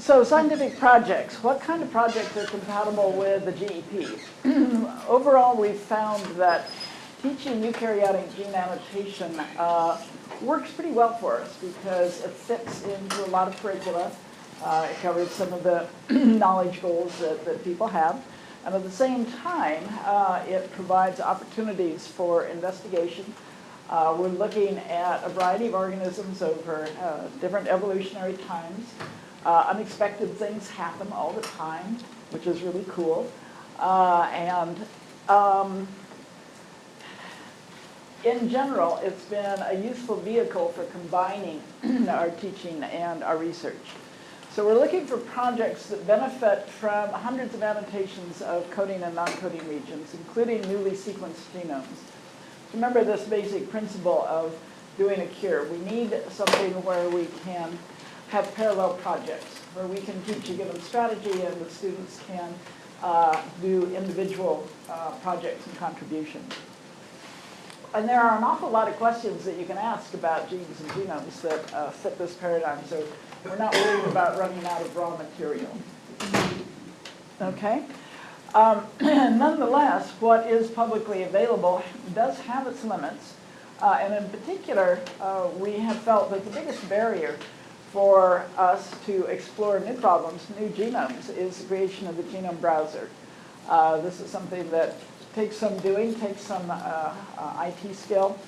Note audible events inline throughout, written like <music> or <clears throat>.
So scientific projects, what kind of projects are compatible with the GEP? <clears throat> Overall, we've found that teaching eukaryotic gene annotation uh, works pretty well for us because it fits into a lot of curricula. Uh, it covers some of the <clears throat> knowledge goals that, that people have. And at the same time, uh, it provides opportunities for investigation. Uh, we're looking at a variety of organisms over uh, different evolutionary times. Uh, unexpected things happen all the time, which is really cool. Uh, and um, in general, it's been a useful vehicle for combining <clears throat> our teaching and our research. So we're looking for projects that benefit from hundreds of annotations of coding and non-coding regions, including newly sequenced genomes. Remember this basic principle of doing a cure. We need something where we can have parallel projects, where we can teach a given strategy and the students can uh, do individual uh, projects and contributions. And there are an awful lot of questions that you can ask about genes and genomes that uh, fit this paradigm, so we're not worried about running out of raw material. Okay? Um, <clears throat> nonetheless, what is publicly available does have its limits, uh, and in particular, uh, we have felt that the biggest barrier for us to explore new problems, new genomes, is the creation of the genome browser. Uh, this is something that takes some doing, takes some uh, uh, IT skill,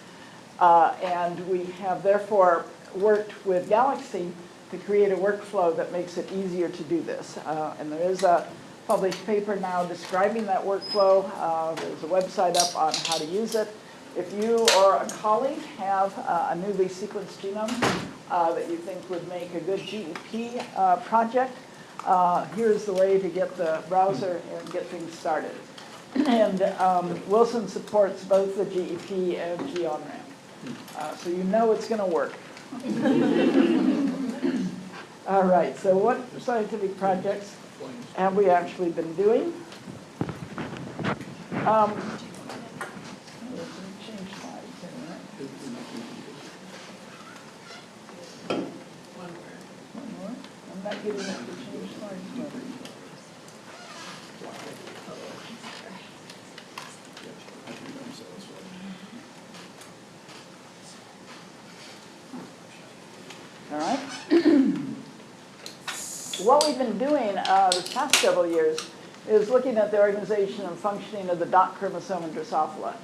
uh, and we have therefore worked with Galaxy to create a workflow that makes it easier to do this. Uh, and there is a published paper now describing that workflow. Uh, there's a website up on how to use it. If you or a colleague have uh, a newly sequenced genome that you think would make a good GEP project, here's the way to get the browser and get things started. <clears throat> And um, Wilson supports both the GEP and G-OnRamp. Uh, so you know it's going to work. <laughs> All right, so what scientific projects have we actually been doing? Um, change slides here a minute. One more. I'm not change. All right. <clears throat> what we've been doing uh, this past several years is looking at the organization and functioning of the dot chromosome in Drosophila.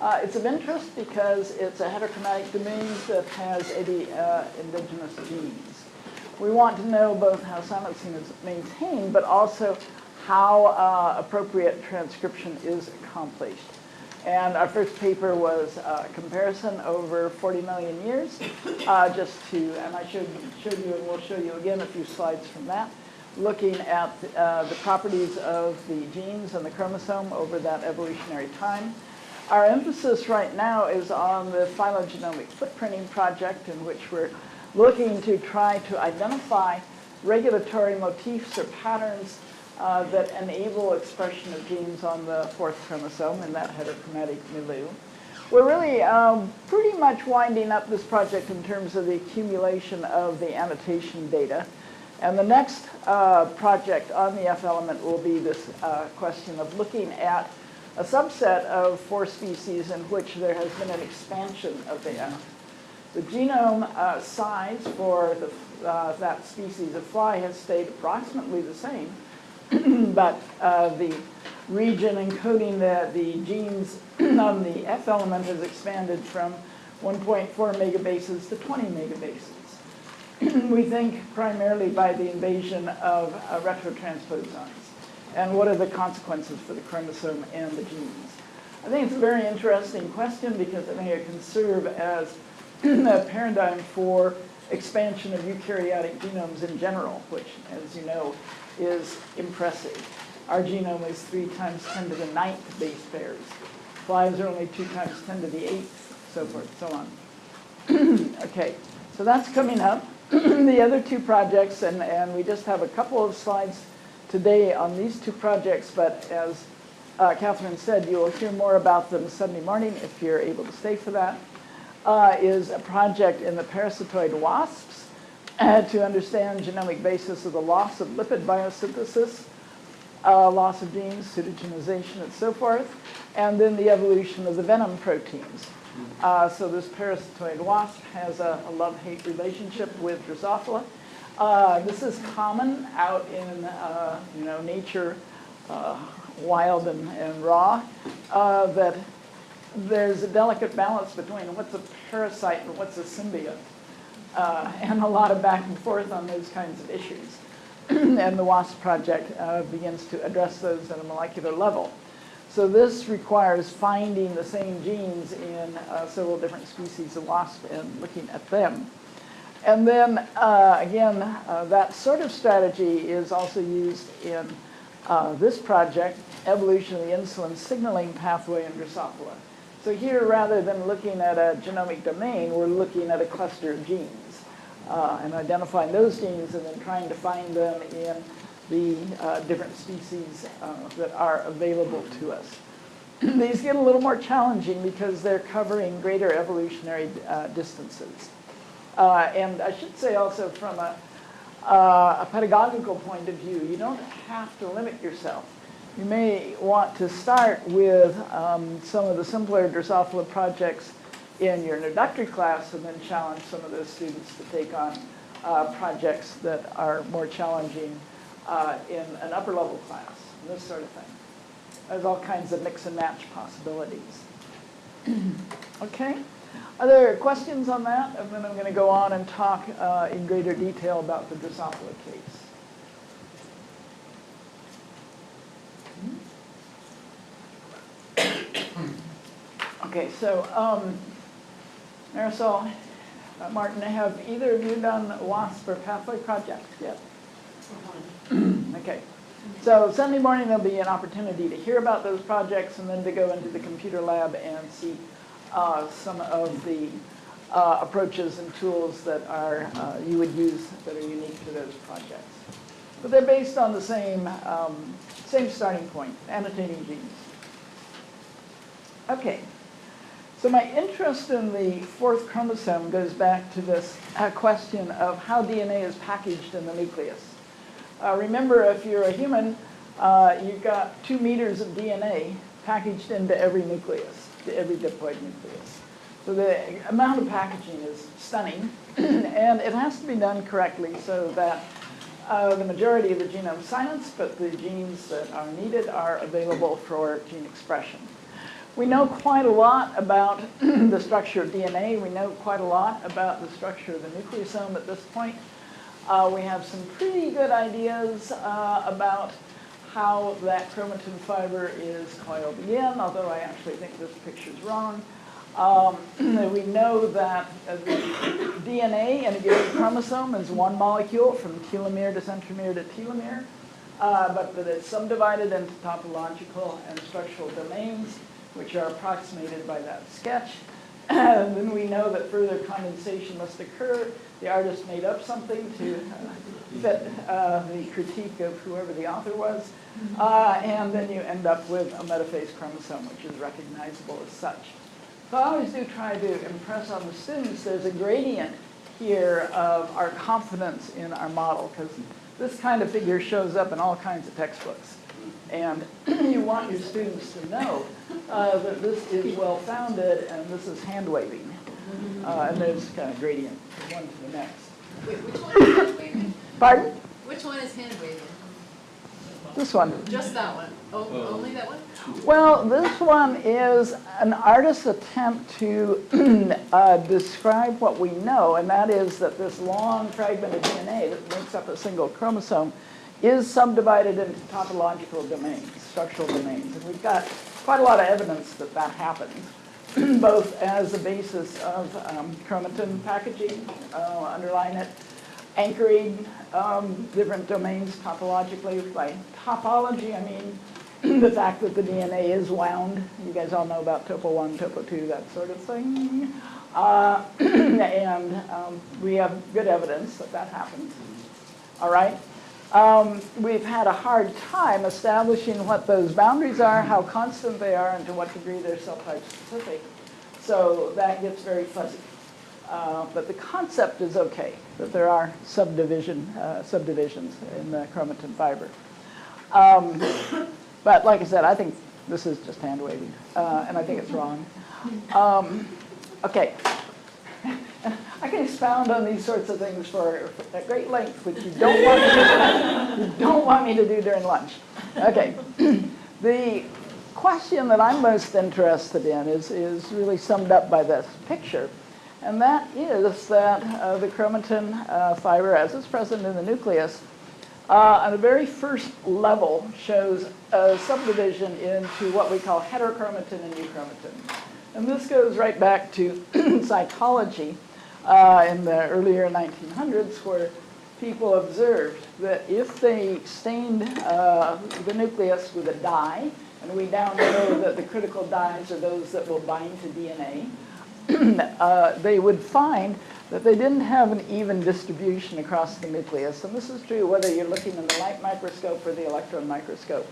Uh, it's of interest because it's a heterochromatic domain that has 80 uh, indigenous genes. We want to know both how silencing is maintained, but also how uh, appropriate transcription is accomplished. And our first paper was a comparison over 40 million years, uh, just to, and I showed, showed you, and we'll show you again a few slides from that, looking at uh, the properties of the genes and the chromosome over that evolutionary time. Our emphasis right now is on the phylogenomic footprinting project in which we're looking to try to identify regulatory motifs or patterns uh, that enable expression of genes on the fourth chromosome in that heterochromatic milieu. We're really um, pretty much winding up this project in terms of the accumulation of the annotation data. And the next uh, project on the F element will be this uh, question of looking at a subset of four species in which there has been an expansion of the F. The genome uh, size for the, uh, that species of fly has stayed approximately the same, <clears throat> but uh, the region encoding the, the genes <clears throat> on the F element has expanded from 1.4 megabases to 20 megabases. <clears throat> we think primarily by the invasion of uh, retrotransposons. And what are the consequences for the chromosome and the genes? I think it's a very interesting question because I think it can serve as <clears throat> paradigm for expansion of eukaryotic genomes in general, which, as you know, is impressive. Our genome is 3 times 10 to the ninth base pairs. Flies are only 2 times 10 to the eighth, so forth, so on. <clears throat> okay, so that's coming up. <clears throat> the other two projects, and, and we just have a couple of slides today on these two projects, but as uh, Catherine said, you will hear more about them Sunday morning if you're able to stay for that. Uh, is a project in the parasitoid wasps uh, to understand genomic basis of the loss of lipid biosynthesis, uh, loss of genes, pseudogenization, and so forth, and then the evolution of the venom proteins. Uh, so this parasitoid wasp has a, a love-hate relationship with Drosophila. Uh, this is common out in uh, you know nature, uh, wild and, and raw, uh, that there's a delicate balance between what's a parasite and what's a symbiote, uh, and a lot of back and forth on those kinds of issues. <clears throat> and the WASP project uh, begins to address those at a molecular level. So this requires finding the same genes in uh, several different species of wasp and looking at them. And then, uh, again, uh, that sort of strategy is also used in uh, this project, evolution of the insulin signaling pathway in Drosophila. So here, rather than looking at a genomic domain, we're looking at a cluster of genes uh, and identifying those genes and then trying to find them in the uh, different species uh, that are available to us. <clears throat> These get a little more challenging because they're covering greater evolutionary uh, distances. Uh, and I should say also from a, uh, a pedagogical point of view, you don't have to limit yourself. You may want to start with um, some of the simpler Drosophila projects in your introductory class and then challenge some of those students to take on uh, projects that are more challenging uh, in an upper level class, and this sort of thing. There's all kinds of mix and match possibilities. <clears throat> okay? Are there questions on that? And then I'm going to go on and talk uh, in greater detail about the Drosophila case. Okay, so um, Marisol, uh, Martin, have either of you done WASP or Pathway projects yet? okay. So Sunday morning there'll be an opportunity to hear about those projects and then to go into the computer lab and see uh, some of the uh, approaches and tools that are uh, you would use that are unique to those projects. But they're based on the same, um, same starting point, annotating genes. Okay. So my interest in the fourth chromosome goes back to this uh, question of how DNA is packaged in the nucleus. Uh, remember, if you're a human, uh, you've got two meters of DNA packaged into every nucleus, to every diploid nucleus. So the amount of packaging is stunning, <clears throat> and it has to be done correctly so that uh, the majority of the genome silenced, but the genes that are needed are available for gene expression. We know quite a lot about <clears throat> the structure of DNA. We know quite a lot about the structure of the nucleosome at this point. Uh, we have some pretty good ideas uh, about how that chromatin fiber is coiled in, although I actually think this picture is wrong. Um, <clears throat> we know that DNA in a given chromosome is one molecule from telomere to centromere to telomere, uh, but that it's subdivided into topological and structural domains which are approximated by that sketch. <laughs> and then we know that further condensation must occur. The artist made up something to uh, fit uh, the critique of whoever the author was. Uh, and then you end up with a metaphase chromosome, which is recognizable as such. So I always do try to impress on the students there's a gradient here of our confidence in our model, because this kind of figure shows up in all kinds of textbooks. And <clears throat> you want your students to know uh, that this is well-founded and this is hand-waving. Uh, and there's kind of gradient from one to the next. Wait, which one is hand waving? Pardon? Which one is hand waving? This one. Just that one? Oh, only that one? Well, this one is an artist's attempt to <clears throat> uh, describe what we know, and that is that this long fragment of DNA that makes up a single chromosome is subdivided into topological domains, structural domains. And we've got quite a lot of evidence that that happens, <clears throat> both as a basis of um, chromatin packaging, uh, underlying it, anchoring um, different domains topologically. By topology, I mean <clears throat> the fact that the DNA is wound. You guys all know about topo 1, topo 2, that sort of thing. Uh, <clears throat> and um, we have good evidence that that happens. All right? Um, we've had a hard time establishing what those boundaries are, how constant they are, and to what degree they're cell type specific. So that gets very fuzzy. Uh, But the concept is okay, that there are subdivision, uh, subdivisions in the chromatin fiber. Um, But like I said, I think this is just hand waving, uh, and I think it's wrong. Um, Okay. I can expound on these sorts of things for at great length, which you don't want me to, you don't want me to do during lunch. Okay. <clears throat> The question that I'm most interested in is, is really summed up by this picture. And that is that uh, the chromatin uh, fiber, as it's present in the nucleus, uh, on the very first level shows a subdivision into what we call heterochromatin and euchromatin. And this goes right back to <clears throat> cytology uh, in the earlier 1900s where people observed that if they stained uh, the nucleus with a dye, and we now know that the critical dyes are those that will bind to DNA, <clears throat> uh, they would find that they didn't have an even distribution across the nucleus. And this is true whether you're looking in the light microscope or the electron microscope.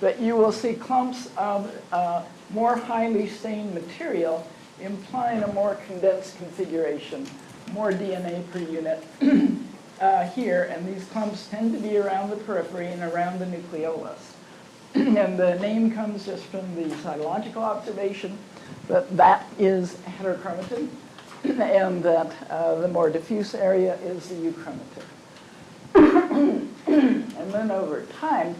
That you will see clumps of uh, more highly stained material implying a more condensed configuration, more DNA per unit <clears throat> uh, here, and these clumps tend to be around the periphery and around the nucleolus. <clears throat> and the name comes just from the cytological observation that that is heterochromatin, <clears throat> and that uh, the more diffuse area is the euchromatin. and then over time,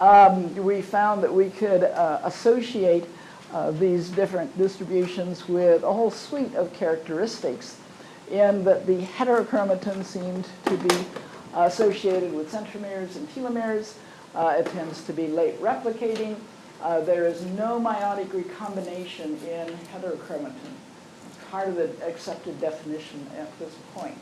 um, we found that we could uh, associate uh, these different distributions with a whole suite of characteristics in that the heterochromatin seemed to be associated with centromeres and telomeres. Uh, it tends to be late replicating. Uh, there is no meiotic recombination in heterochromatin. Part of the accepted definition at this point.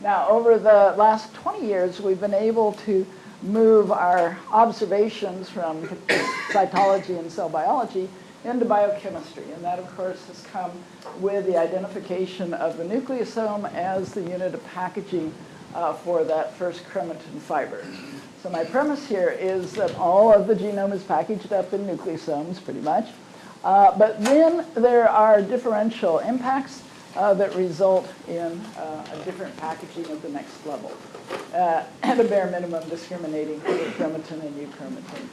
Now, over the last 20 years, we've been able to move our observations from <coughs> cytology and cell biology into biochemistry. And that, of course, has come with the identification of the nucleosome as the unit of packaging uh, for that first chromatin fiber. So my premise here is that all of the genome is packaged up in nucleosomes, pretty much. Uh, but then there are differential impacts uh, that result in uh, a different packaging of the next level. Uh, <coughs> at a bare minimum, discriminating chromatin and euchromatin.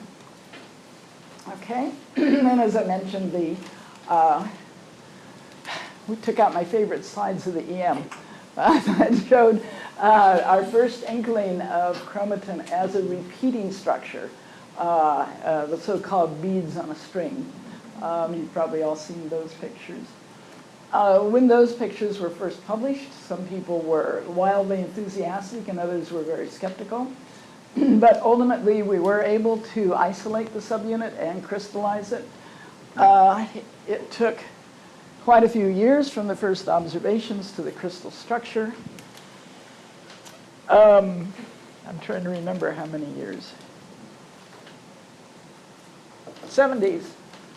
Okay, <clears throat> and as I mentioned, the uh, we took out my favorite slides of the EM. That <laughs> showed uh, our first inkling of chromatin as a repeating structure, uh, uh, the so-called beads on a string. Um, you've probably all seen those pictures. Uh, when those pictures were first published, some people were wildly enthusiastic and others were very skeptical. <clears throat> but ultimately, we were able to isolate the subunit and crystallize it. Uh, it took quite a few years from the first observations to the crystal structure. Um, I'm trying to remember how many years. 70s.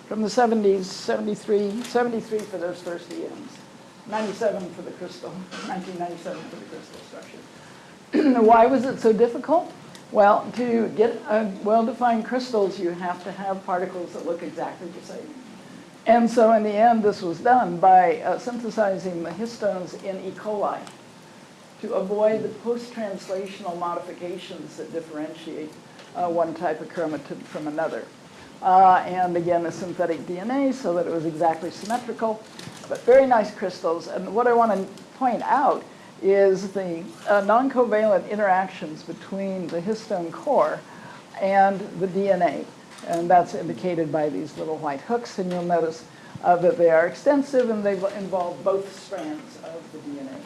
From the 70s, 73, 73 for those first EMs, 97 for the crystal, 1997 for the crystal structure. <clears throat> Why was it so difficult? Well, to get well-defined crystals, you have to have particles that look exactly the same. And so in the end, this was done by uh, synthesizing the histones in E. coli to avoid the post-translational modifications that differentiate uh, one type of chromatin from another. Uh, and again, the synthetic DNA so that it was exactly symmetrical, but very nice crystals. And what I want to point out is the uh, non-covalent interactions between the histone core and the DNA. And that's indicated by these little white hooks, and you'll notice uh, that they are extensive and they involve both strands of the DNA.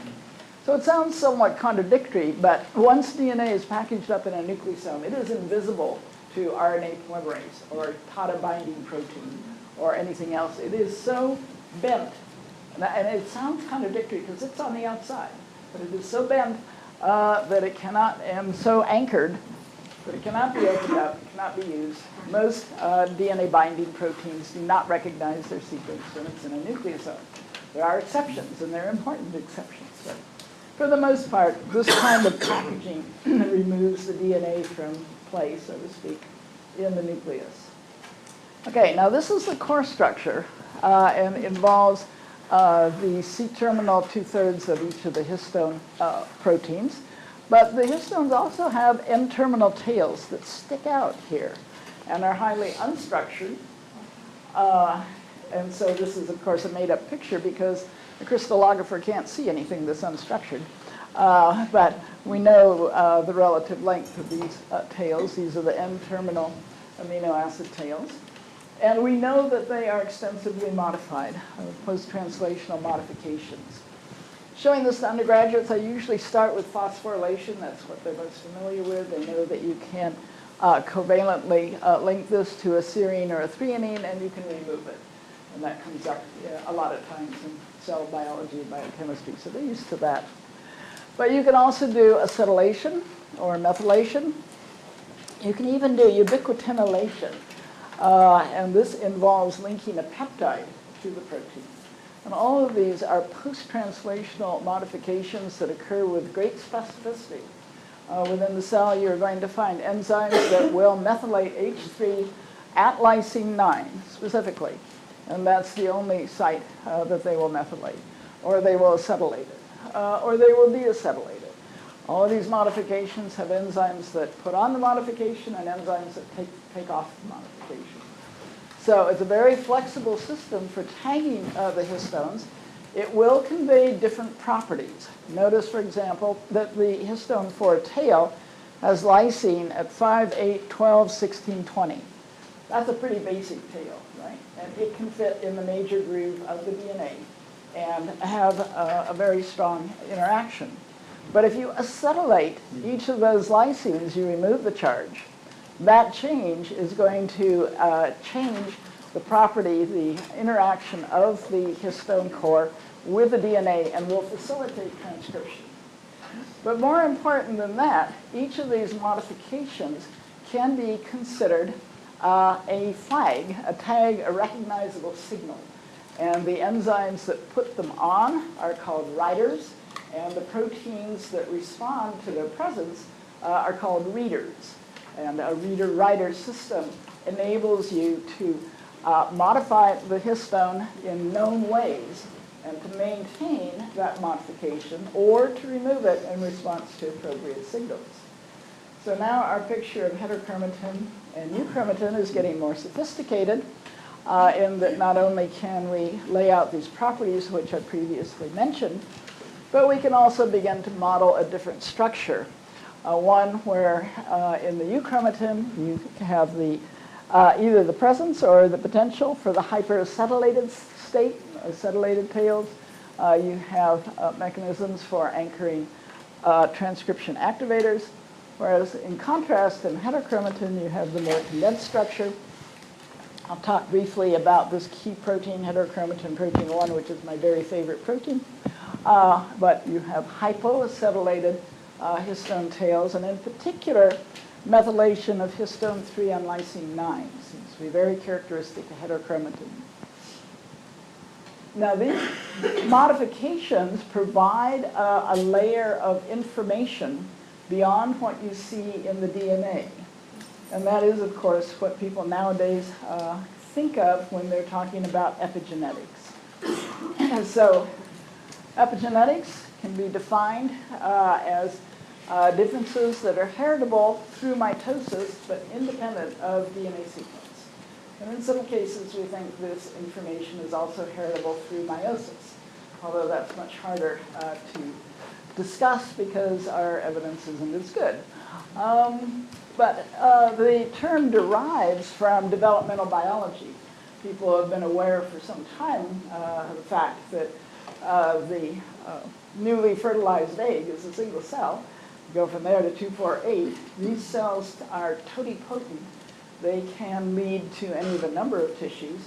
So it sounds somewhat contradictory, but once DNA is packaged up in a nucleosome, it is invisible to RNA polymerase or TATA binding protein or anything else. It is so bent, and it sounds contradictory because it's on the outside, but it is so bent uh, that it cannot, and so anchored that it cannot be opened up, it cannot be used. Most uh, DNA binding proteins do not recognize their sequence when it's in a nucleosome. There are exceptions, and they're important exceptions. But for the most part, this kind of packaging <clears throat> removes the DNA from play, so to speak, in the nucleus. Okay, now this is the core structure uh, and involves uh, the C-terminal two-thirds of each of the histone uh, proteins. But the histones also have N-terminal tails that stick out here and are highly unstructured. Uh, And so this is, of course, a made-up picture because the crystallographer can't see anything that's unstructured. Uh, But we know uh, the relative length of these uh, tails. These are the N-terminal amino acid tails. And we know that they are extensively modified, uh, post-translational modifications. Showing this to undergraduates, I usually start with phosphorylation. That's what they're most familiar with. They know that you can uh, covalently uh, link this to a serine or a threonine, and you can remove it. And that comes up yeah, a lot of times in cell biology and biochemistry, so they're used to that. But you can also do acetylation or methylation. You can even do ubiquitinylation, uh, and this involves linking a peptide to the protein. And all of these are post-translational modifications that occur with great specificity. Uh, within the cell, you're going to find enzymes that will methylate H3 at lysine 9 specifically. And that's the only site uh, that they will methylate. Or they will acetylate it. Uh, or they will deacetylate it. All of these modifications have enzymes that put on the modification and enzymes that take, take off the modification. So it's a very flexible system for tagging uh, the histones. It will convey different properties. Notice, for example, that the histone for a tail has lysine at 5, 8, 12, 16, 20. That's a pretty basic tail, right? And it can fit in the major groove of the DNA and have a, a very strong interaction. But if you acetylate each of those lysines, you remove the charge. That change is going to uh, change the property, the interaction of the histone core with the DNA and will facilitate transcription. But more important than that, each of these modifications can be considered uh, a flag, a tag, a recognizable signal. And the enzymes that put them on are called writers, and the proteins that respond to their presence uh, are called readers. And a reader-writer system enables you to uh, modify the histone in known ways and to maintain that modification or to remove it in response to appropriate signals. So now our picture of heterochromatin and euchromatin is getting more sophisticated uh, in that not only can we lay out these properties which I previously mentioned, but we can also begin to model a different structure. Uh, one where uh, in the euchromatin you have the uh, either the presence or the potential for the hyperacetylated state, acetylated tails. Uh, you have uh, mechanisms for anchoring uh, transcription activators, whereas in contrast in heterochromatin you have the more condensed structure. I'll talk briefly about this key protein, heterochromatin protein 1, which is my very favorite protein. Uh, but you have hypoacetylated uh, histone tails, and in particular, methylation of histone 3 on lysine 9 seems to be very characteristic of heterochromatin. Now, these modifications provide a layer of information beyond what you see in the DNA. And that is, of course, what people nowadays uh, think of when they're talking about epigenetics. And so epigenetics can be defined uh, as uh, differences that are heritable through mitosis but independent of DNA sequence. And in some cases, we think this information is also heritable through meiosis, although that's much harder uh, to discuss because our evidence isn't as good. Um, but uh, the term derives from developmental biology. People have been aware for some time uh, of the fact that uh, the uh, newly fertilized egg is a single cell. Go from there to 248. These cells are totipotent. They can lead to any of a number of tissues.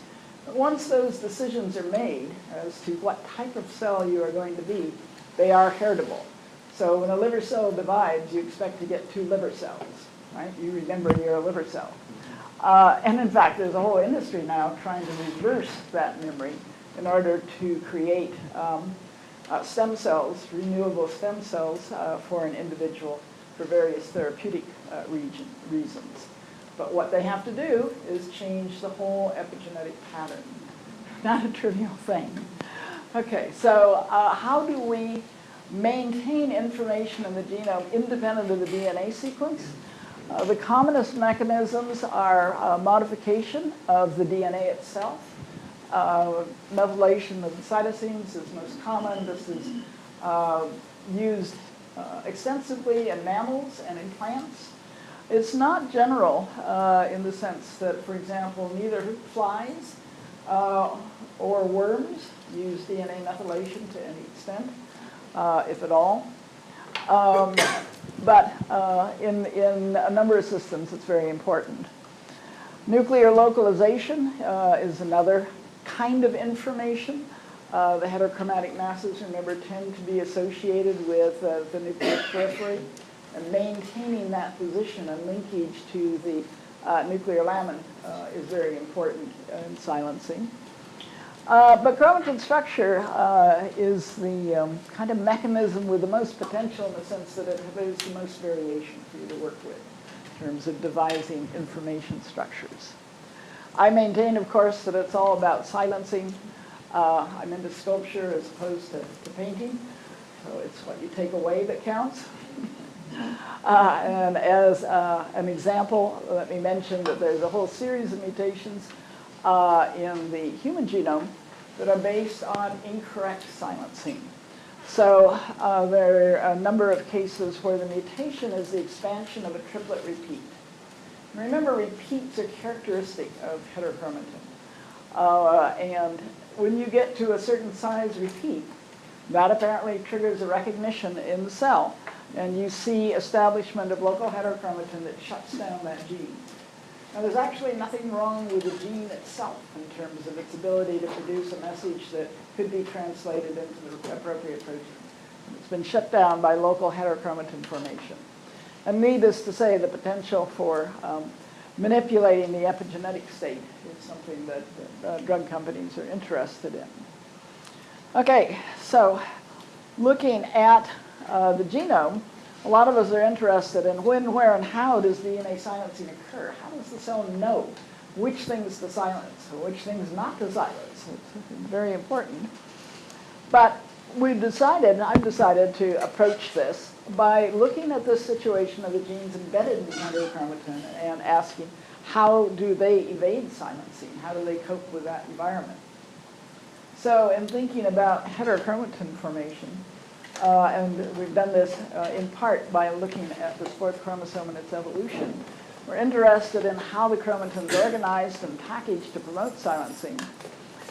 But once those decisions are made as to what type of cell you are going to be, they are heritable. So when a liver cell divides, you expect to get two liver cells, right? You remember you're a liver cell. Uh, and in fact, there's a whole industry now trying to reverse that memory in order to create um, uh, stem cells, renewable stem cells uh, for an individual for various therapeutic uh, region, reasons. But what they have to do is change the whole epigenetic pattern. <laughs> Not a trivial thing. Okay, so uh, how do we maintain information in the genome independent of the DNA sequence? Uh, the commonest mechanisms are uh, modification of the DNA itself. Uh, methylation of the cytosines is most common. This is uh, used uh, extensively in mammals and in plants. It's not general uh, in the sense that, for example, neither flies uh, or worms use DNA methylation to any extent, uh, if at all. Um, but in, in a number of systems, it's very important. Nuclear localization uh, is another kind of information. Uh, the heterochromatic masses, remember, tend to be associated with uh, the nuclear periphery, and maintaining that position and linkage to the uh, nuclear lamin uh, is very important in silencing. Uh, but chromatin structure uh, is the um, kind of mechanism with the most potential in the sense that it has the most variation for you to work with in terms of devising information structures. I maintain, of course, that it's all about silencing. Uh, I'm into sculpture as opposed to, to painting, so it's what you take away that counts. <laughs> Uh, and as uh, an example, let me mention that there's a whole series of mutations uh, in the human genome that are based on incorrect silencing. So uh, there are a number of cases where the mutation is the expansion of a triplet repeat. Remember, repeats are characteristic of heterochromatin. Uh, and when you get to a certain size repeat, that apparently triggers a recognition in the cell. And you see establishment of local heterochromatin that shuts down that gene. Now, there's actually nothing wrong with the gene itself in terms of its ability to produce a message that could be translated into the appropriate protein. It's been shut down by local heterochromatin formation. And needless to say, the potential for um, manipulating the epigenetic state is something that uh, drug companies are interested in. Okay, so looking at uh, the genome, a lot of us are interested in when, where, and how does DNA silencing occur? How does the cell know which things to silence which things not to silence? It's very important. But we've decided, and I've decided to approach this by looking at this situation of the genes embedded in the heterochromatin and asking how do they evade silencing? How do they cope with that environment? So in thinking about heterochromatin formation, uh, and we've done this uh, in part by looking at this fourth chromosome and its evolution. We're interested in how the chromatin is organized and packaged to promote silencing,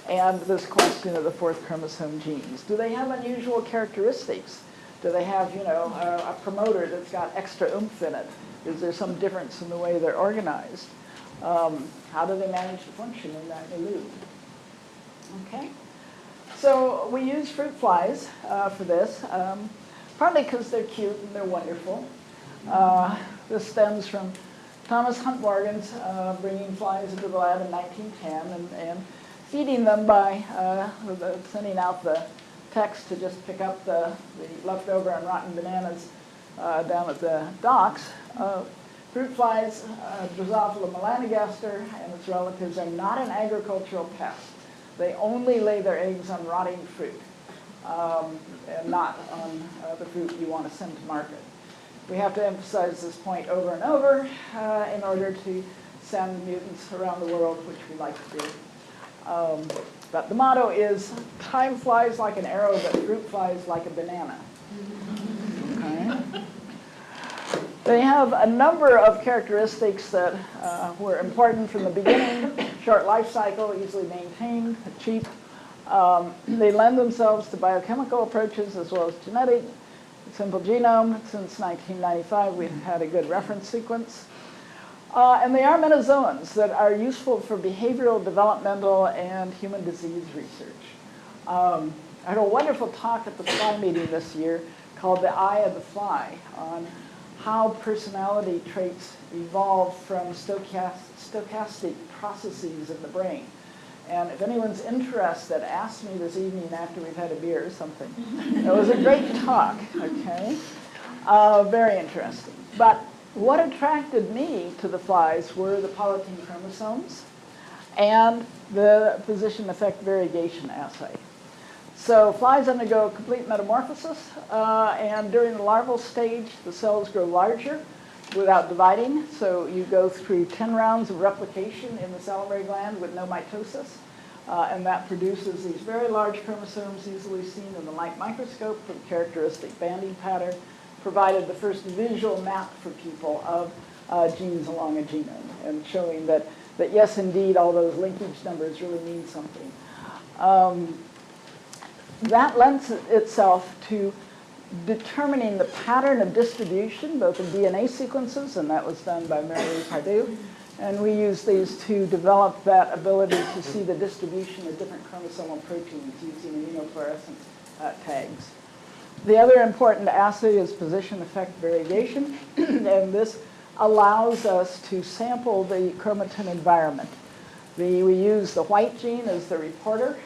and this question of the fourth chromosome genes. Do they have unusual characteristics? Do they have, you know, a, a promoter that's got extra oomph in it? Is there some difference in the way they're organized? Um, how do they manage to function in that milieu? Okay. So we use fruit flies uh, for this, um, partly because they're cute and they're wonderful. Uh, this stems from Thomas Hunt Morgan's uh, bringing flies into the lab in 1910 and, and feeding them by uh, sending out the text to just pick up the, the leftover and rotten bananas uh, down at the docks. Uh, fruit flies, Drosophila melanogaster and its relatives are not an agricultural pest. They only lay their eggs on rotting fruit, um, and not on uh, the fruit you want to send to market. We have to emphasize this point over and over uh, in order to send mutants around the world, which we like to do. Um, but the motto is, time flies like an arrow, but fruit flies like a banana. Okay. They have a number of characteristics that uh, were important from the beginning. Short life cycle, easily maintained, cheap. Um, they lend themselves to biochemical approaches as well as genetic. Simple genome, since 1995 we've had a good reference sequence. Uh, and they are metazoans that are useful for behavioral, developmental, and human disease research. Um, I had a wonderful talk at the fly meeting this year called The Eye of the Fly on how personality traits evolve from stochastic processes in the brain. And if anyone's interested, ask me this evening after we've had a beer or something. <laughs> It was a great talk, okay? Uh, very interesting. But what attracted me to the flies were the polytene chromosomes and the position effect variegation assay. So flies undergo complete metamorphosis, uh, and during the larval stage, the cells grow larger without dividing. So you go through 10 rounds of replication in the salivary gland with no mitosis. Uh, and that produces these very large chromosomes easily seen in the light microscope with characteristic banding pattern, provided the first visual map for people of uh, genes along a genome, and showing that, that yes, indeed, all those linkage numbers really mean something. Um, that lends itself to determining the pattern of distribution, both in DNA sequences, and that was done by Mary Pardue, and we use these to develop that ability to see the distribution of different chromosomal proteins using immunofluorescence uh, tags. The other important assay is position effect variegation, <clears throat> and this allows us to sample the chromatin environment. The, we use the white gene as the reporter.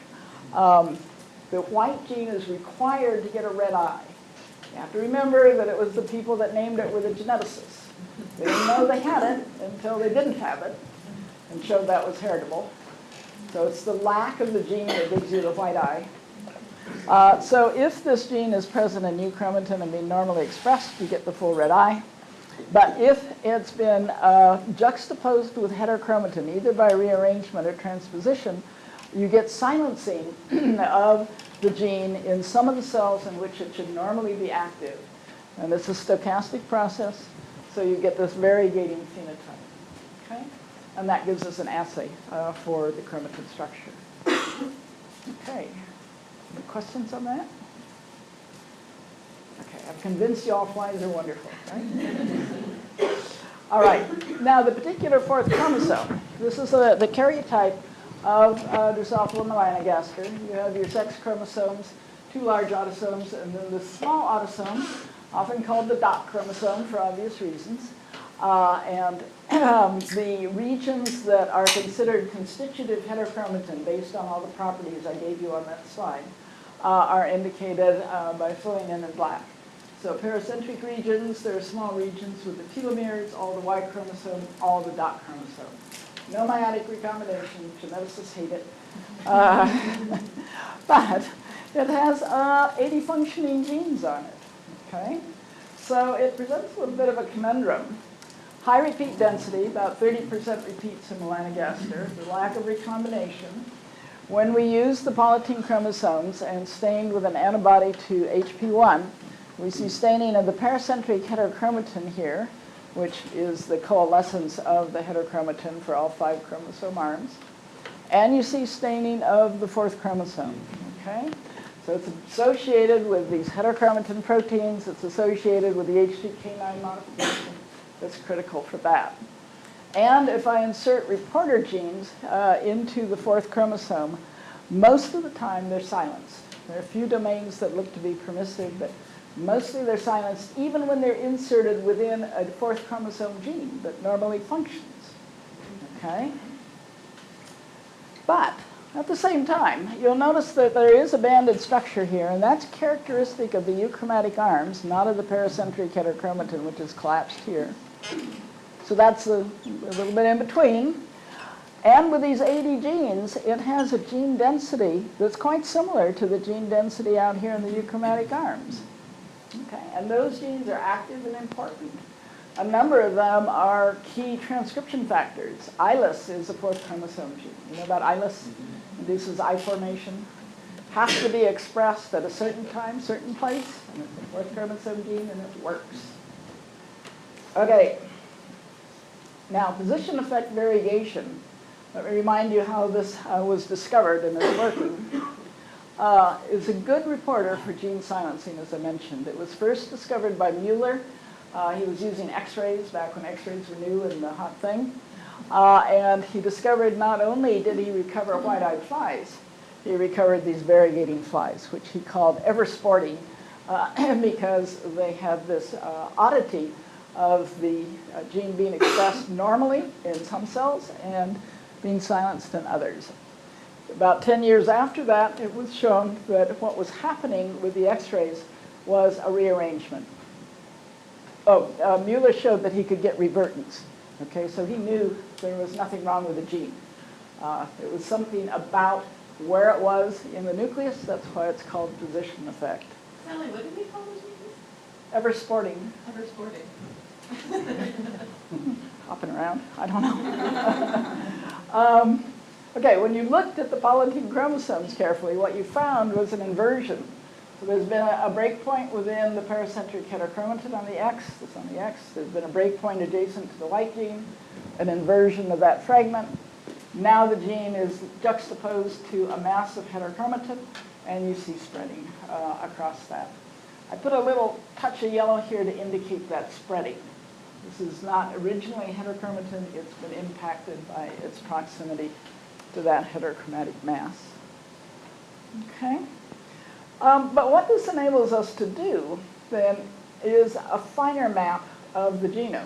Um, the white gene is required to get a red eye. You have to remember that it was the people that named it were the geneticists. They didn't know they had it until they didn't have it and showed that was heritable. So it's the lack of the gene that gives you the white eye. Uh, so if this gene is present in euchromatin and being normally expressed, you get the full red eye. But if it's been uh, juxtaposed with heterochromatin, either by rearrangement or transposition, you get silencing <clears throat> of the gene in some of the cells in which it should normally be active. And it's a stochastic process, so you get this variegating phenotype. Okay? And that gives us an assay uh, for the chromatin structure. <coughs> Okay. Questions on that? Okay, I've convinced you all flies are wonderful, right? <laughs> all right, now the particular fourth chromosome. This is a, the karyotype of uh, Drosophila melanogaster. You have your sex chromosomes, two large autosomes, and then the small autosome, often called the dot chromosome for obvious reasons. Uh, and um, the regions that are considered constitutive heterochromatin based on all the properties I gave you on that slide uh, are indicated uh, by filling in in black. So paracentric regions, there are small regions with the telomeres, all the Y chromosome, all the dot chromosome. No meiotic recombination, geneticists hate it. <laughs> Uh, <laughs> but it has uh, 80 functioning genes on it, okay? So it presents a little bit of a conundrum. High repeat density, about 30% repeats in melanogaster, the lack of recombination. When we use the polytene chromosomes and stained with an antibody to HP1, we see staining of the paracentric heterochromatin here, which is the coalescence of the heterochromatin for all five chromosome arms. And you see staining of the fourth chromosome, okay? So it's associated with these heterochromatin proteins. It's associated with the H3K9 modification that's critical for that. And if I insert reporter genes uh, into the fourth chromosome, most of the time they're silenced. There are a few domains that look to be permissive, but mostly they're silenced even when they're inserted within a fourth chromosome gene that normally functions. Okay? But at the same time, you'll notice that there is a banded structure here, and that's characteristic of the euchromatic arms, not of the paracentric heterochromatin, which is collapsed here. So that's a, a little bit in between. And with these 80 genes, it has a gene density that's quite similar to the gene density out here in the euchromatic arms. Okay, and those genes are active and important. A number of them are key transcription factors. eyeless is a fourth chromosome gene. You know about eyeless? Mm-hmm. Induces eye formation. Has to be expressed at a certain time, certain place, and it's a fourth chromosome gene, and it works. Okay. Now, position effect variegation. Let me remind you how this uh, was discovered and is working. Uh, is a good reporter for gene silencing, as I mentioned. It was first discovered by Muller. Uh, he was using x-rays back when x-rays were new and the hot thing. Uh, and he discovered not only did he recover white-eyed flies, he recovered these variegating flies, which he called ever sporting uh, <clears throat> because they have this uh, oddity of the uh, gene being expressed normally in some cells and being silenced in others. About 10 years after that, it was shown that what was happening with the x-rays was a rearrangement. Oh, uh, Muller showed that he could get revertants. Okay, so he knew there was nothing wrong with the gene. Uh, it was something about where it was in the nucleus. That's why it's called position effect. Sally, what did we call? Ever sporting, Ever sporting. <laughs> hopping around, I don't know. <laughs> Um, Okay, when you looked at the polytene chromosomes carefully, what you found was an inversion. So there's been a a break point within the paracentric heterochromatin on the X, this on the X. There's been a break point adjacent to the white gene, an inversion of that fragment. Now the gene is juxtaposed to a mass of heterochromatin, and you see spreading uh, across that. I put a little touch of yellow here to indicate that spreading. This is not originally heterochromatin, it's been impacted by its proximity to that heterochromatic mass. Okay? Um, but what this enables us to do then is a finer map of the genome.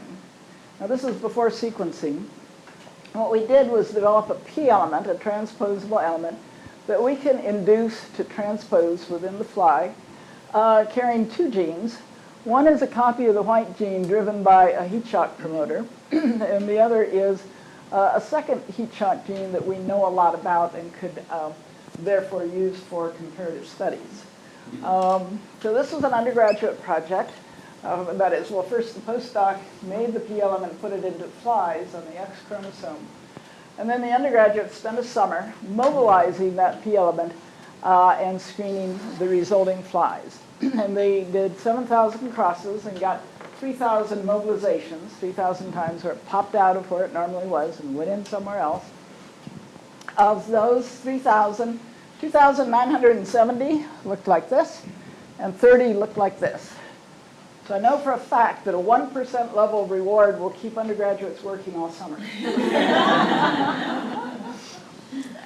Now this is before sequencing. What we did was develop a P element, a transposable element, that we can induce to transpose within the fly, uh, carrying two genes. One is a copy of the white gene driven by a heat shock promoter, <clears throat> and the other is uh, a second heat shock gene that we know a lot about and could um, therefore use for comparative studies. Um, so this was an undergraduate project. Uh, that is, well, first the postdoc made the P element, put it into flies on the X chromosome. And then the undergraduate spent a summer mobilizing that P element uh, and screening the resulting flies. <clears throat> and they did 7,000 crosses and got 3,000 mobilizations, 3,000 times where it popped out of where it normally was and went in somewhere else. Of those 3,000, 2,970 looked like this, and 30 looked like this. So I know for a fact that a 1% level reward will keep undergraduates working all summer. <laughs>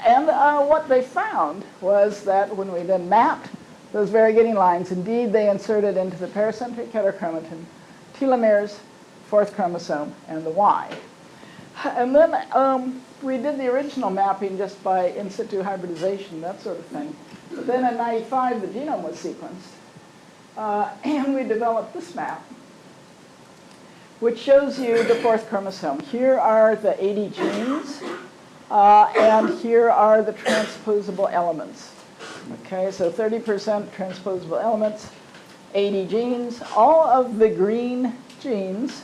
and uh, what they found was that when we then mapped those variegating lines, indeed they inserted into the pericentric heterochromatin telomeres, fourth chromosome, and the Y. And then um, we did the original mapping just by in situ hybridization, that sort of thing. But then in 95, the genome was sequenced. Uh, <clears throat> and we developed this map, which shows you the fourth chromosome. Here are the 80 genes, uh, and here are the transposable elements. Okay, so 30% transposable elements, 80 genes. All of the green genes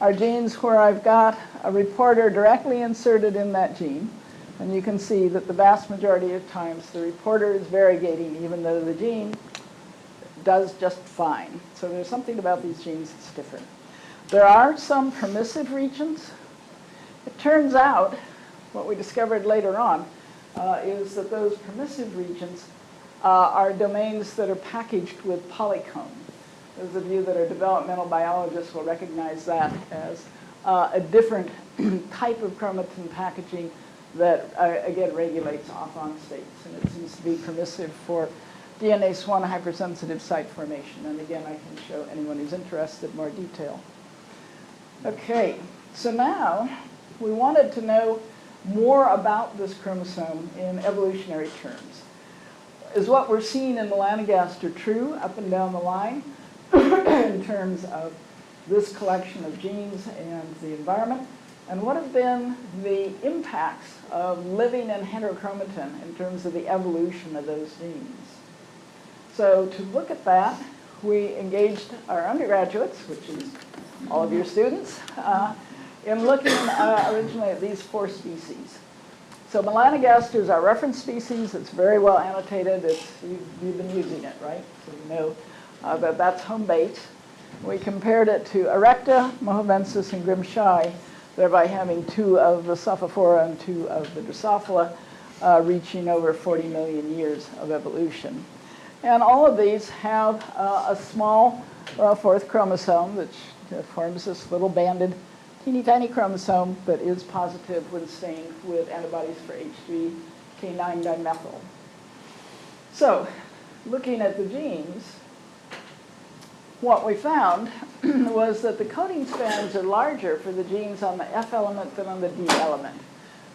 are genes where I've got a reporter directly inserted in that gene. And you can see that the vast majority of times the reporter is variegating even though the gene does just fine. So there's something about these genes that's different. There are some permissive regions. It turns out, what we discovered later on, uh, is that those permissive regions uh, are domains that are packaged with polycomb. Those of you that are developmental biologists will recognize that as uh, a different <clears throat> type of chromatin packaging that, uh, again, regulates off-on states. And it seems to be permissive for DNase 1 hypersensitive site formation. And again, I can show anyone who's interested more detail. Okay, so now we wanted to know more about this chromosome in evolutionary terms. Is what we're seeing in melanogaster true up and down the line <coughs> in terms of this collection of genes and the environment? And what have been the impacts of living in heterochromatin in terms of the evolution of those genes? So to look at that, we engaged our undergraduates, which is all of your students, uh, in looking uh, originally at these four species. So melanogaster is our reference species. It's very well annotated. It's, you've, you've been using it, right? So you know uh, that that's home base. We compared it to Erecta, Mojavensis, and Grimshaw, thereby having two of the Sophophora and two of the Drosophila, uh, reaching over 40 million years of evolution. And all of these have uh, a small uh, fourth chromosome, which forms this little banded, teeny tiny chromosome that is positive when stained with antibodies for H3K9 dimethyl. So, looking at the genes, what we found <clears throat> was that the coding spans are larger for the genes on the F element than on the D element.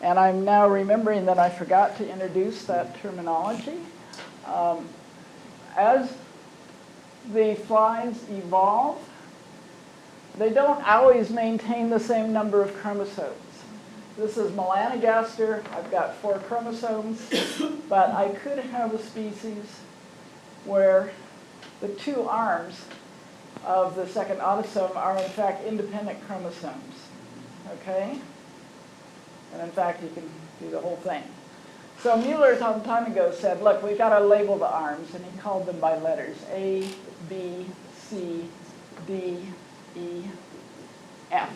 And I'm now remembering that I forgot to introduce that terminology. Um, as the flies evolve, they don't always maintain the same number of chromosomes. this is melanogaster, I've got four chromosomes, <coughs> but I could have a species where the two arms of the second autosome are in fact independent chromosomes, okay? And in fact, you can do the whole thing. So Muller some time ago said, look, we've got to label the arms, and he called them by letters, A, B, C, D, E, F.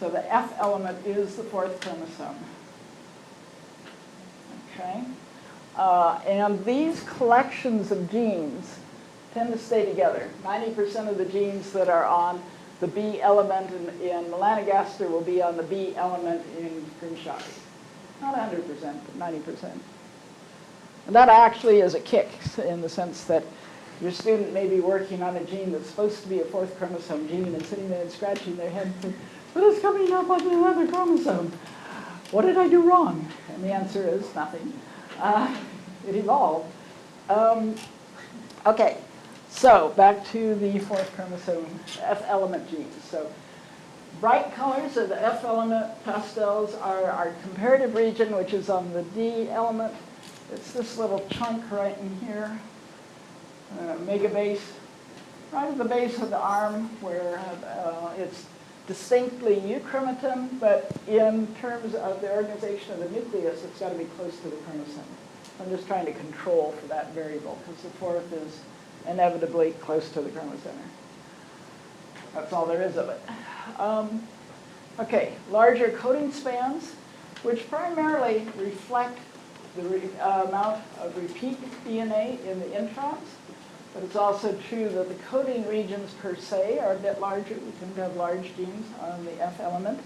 So the F element is the fourth chromosome. Okay? Uh, and these collections of genes tend to stay together. 90% of the genes that are on the B element in, in melanogaster will be on the B element in Grimshaw. Not 100%, but 90%. And that actually is a kick in the sense that your student may be working on a gene that's supposed to be a fourth chromosome gene and sitting there and scratching their head saying, but it's coming up on another chromosome. What did I do wrong? And the answer is nothing. Uh, it evolved. Um, okay, so back to the fourth chromosome, F element genes. So bright colors are the F element, pastels are our comparative region, which is on the D element. It's this little chunk right in here, uh, megabase, right at the base of the arm where uh, it's distinctly euchromatin, but in terms of the organization of the nucleus, it's got to be close to the chromocenter. I'm just trying to control for that variable because the fourth is inevitably close to the chromocenter. That's all there is of it. Um, okay, larger coding spans, which primarily reflect the re uh, amount of repeat DNA in the introns. But it's also true that the coding regions per se are a bit larger. We tend to have large genes on the F element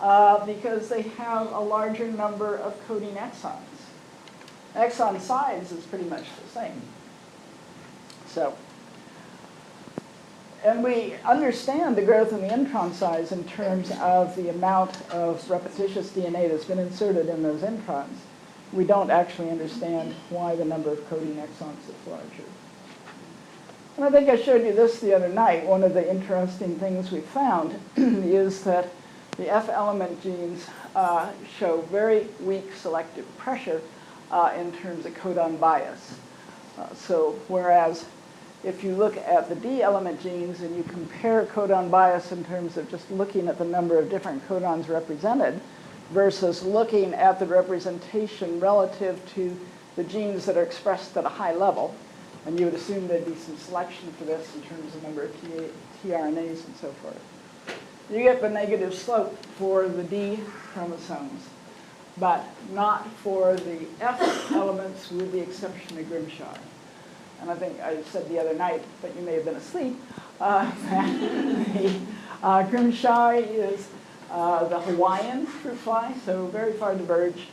uh, because they have a larger number of coding exons. Exon size is pretty much the same. So, and we understand the growth in the intron size in terms of the amount of repetitious DNA that's been inserted in those introns. We don't actually understand why the number of coding exons is larger. And I think I showed you this the other night. One of the interesting things we found <clears throat> is that the F element genes uh, show very weak selective pressure uh, in terms of codon bias. Uh, so whereas if you look at the D element genes and you compare codon bias in terms of just looking at the number of different codons represented versus looking at the representation relative to the genes that are expressed at a high level, and you would assume there'd be some selection for this in terms of number of tRNAs and so forth. You get the negative slope for the D chromosomes, but not for the F elements with the exception of Grimshaw. And I think I said the other night, but you may have been asleep, uh, <laughs> the, uh, Grimshaw is uh, the Hawaiian fruit fly, so very far diverged,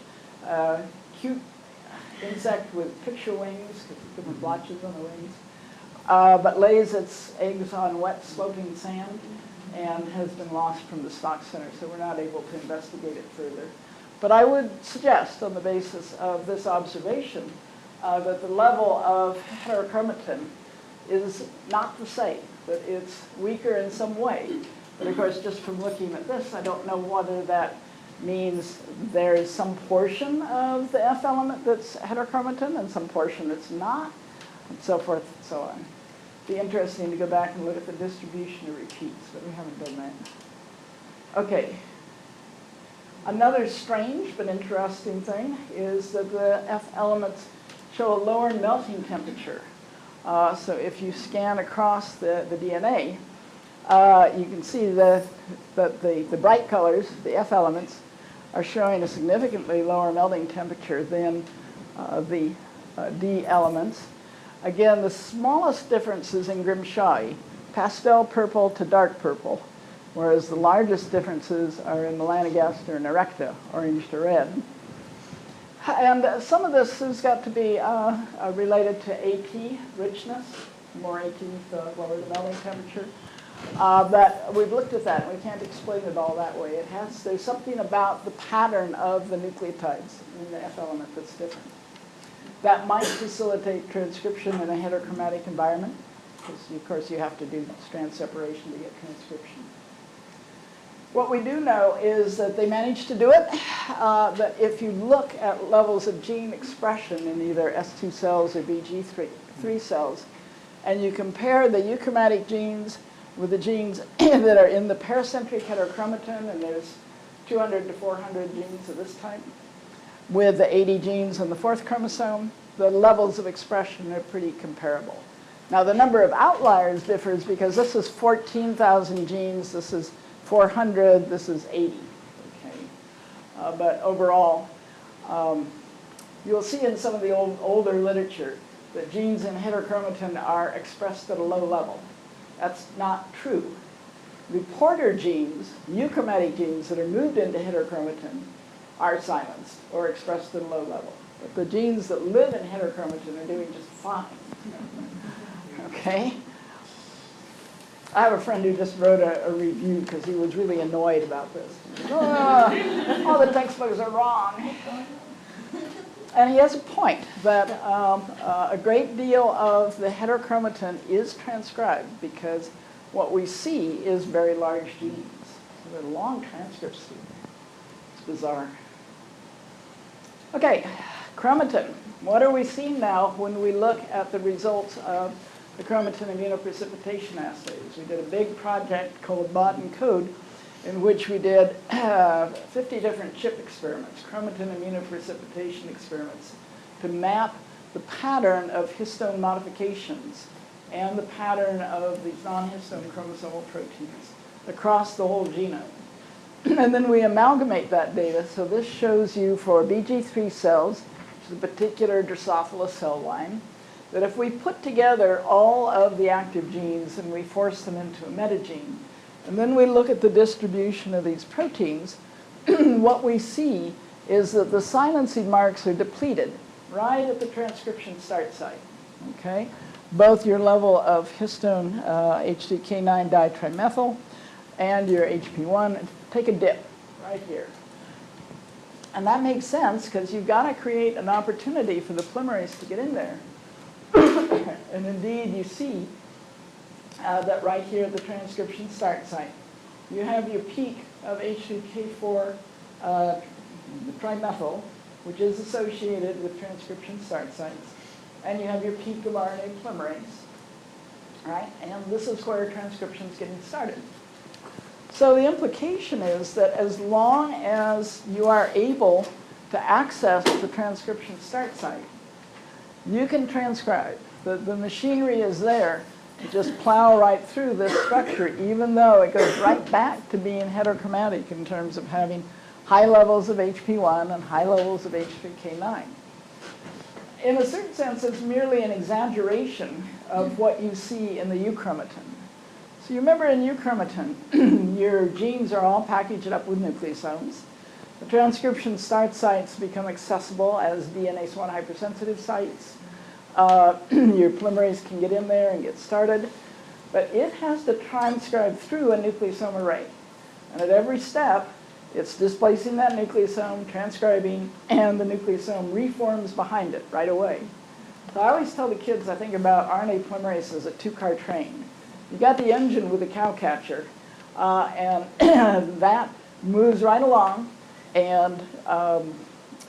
uh, cute insect with picture wings, different blotches on the wings, uh, but lays its eggs on wet sloping sand and has been lost from the stock center, so we're not able to investigate it further. But I would suggest, on the basis of this observation, uh, that the level of heterochromatin is not the same, that it's weaker in some way. But of course, just from looking at this, I don't know whether that means there is some portion of the F element that's heterochromatin and some portion that's not, and so forth and so on. It'd Be interesting to go back and look at the distribution of repeats, but we haven't done that. Okay. Another strange but interesting thing is that the F elements show a lower melting temperature. Uh, so if you scan across the, the DNA, uh, you can see that, that the, the bright colors, the F elements, are showing a significantly lower melting temperature than uh, the uh, D elements. Again, the smallest difference is in Grimshaw, pastel purple to dark purple, whereas the largest differences are in melanogaster and erecta, orange to red. And some of this has got to be uh, uh, related to AT richness. More AT, the lower the melting temperature. Uh, but we've looked at that, and we can't explain it all that way. It has, there's something about the pattern of the nucleotides in the F element that's different. That might facilitate transcription in a heterochromatic environment, because of course you have to do strand separation to get transcription. What we do know is that they managed to do it, uh, that if you look at levels of gene expression in either S2 cells or BG3 three cells, and you compare the euchromatic genes with the genes <clears throat> that are in the pericentric heterochromatin, and there's 200 to 400 genes of this type, with the 80 genes on the fourth chromosome, the levels of expression are pretty comparable. Now the number of outliers differs because this is 14,000 genes, this is 400, this is 80. Okay, uh, but overall, um, you'll see in some of the old, older literature that genes in heterochromatin are expressed at a low level. That's not true. Reporter genes, euchromatic genes that are moved into heterochromatin are silenced or expressed at a low level. But the genes that live in heterochromatin are doing just fine. <laughs> Okay? I have a friend who just wrote a, a review because he was really annoyed about this. <laughs> "Ah, all the textbooks are wrong. And he has a point that um, uh, a great deal of the heterochromatin is transcribed because what we see is very large genes. So they're long transcripts. It's bizarre. Okay, chromatin. What are we seeing now when we look at the results of the chromatin immunoprecipitation assays? We did a big project called modENCODE in which we did uh, 50 different chip experiments, chromatin immunoprecipitation experiments, to map the pattern of histone modifications and the pattern of these non-histone chromosomal proteins across the whole genome. <clears throat> and then we amalgamate that data. So this shows you for BG3 cells, which is a particular Drosophila cell line, that if we put together all of the active genes and we force them into a metagene, and then we look at the distribution of these proteins, <clears throat> what we see is that the silencing marks are depleted right at the transcription start site, okay? Both your level of histone uh, H3K9 ditrimethyl and your HP1 take a dip right here. And that makes sense because you've got to create an opportunity for the polymerase to get in there. <coughs> and indeed, you see uh, that right here at the transcription start site, you have your peak of H2K4 uh, trimethyl, which is associated with transcription start sites, and you have your peak of RNA polymerase, right? And this is where transcription is getting started. So the implication is that as long as you are able to access the transcription start site, you can transcribe. The, the machinery is there just plow right through this structure, even though it goes right back to being heterochromatic in terms of having high levels of HP1 and high levels of H3K9. In a certain sense, it's merely an exaggeration of what you see in the euchromatin. So you remember in euchromatin, <clears throat> your genes are all packaged up with nucleosomes. The transcription start sites become accessible as DNase 1 hypersensitive sites. Uh, <clears throat> your polymerase can get in there and get started. But it has to transcribe through a nucleosome array. And at every step, it's displacing that nucleosome, transcribing, and the nucleosome reforms behind it right away. So I always tell the kids I think about RNA polymerase as a two-car train. You got the engine with the cowcatcher, uh, and <clears throat> that moves right along and um,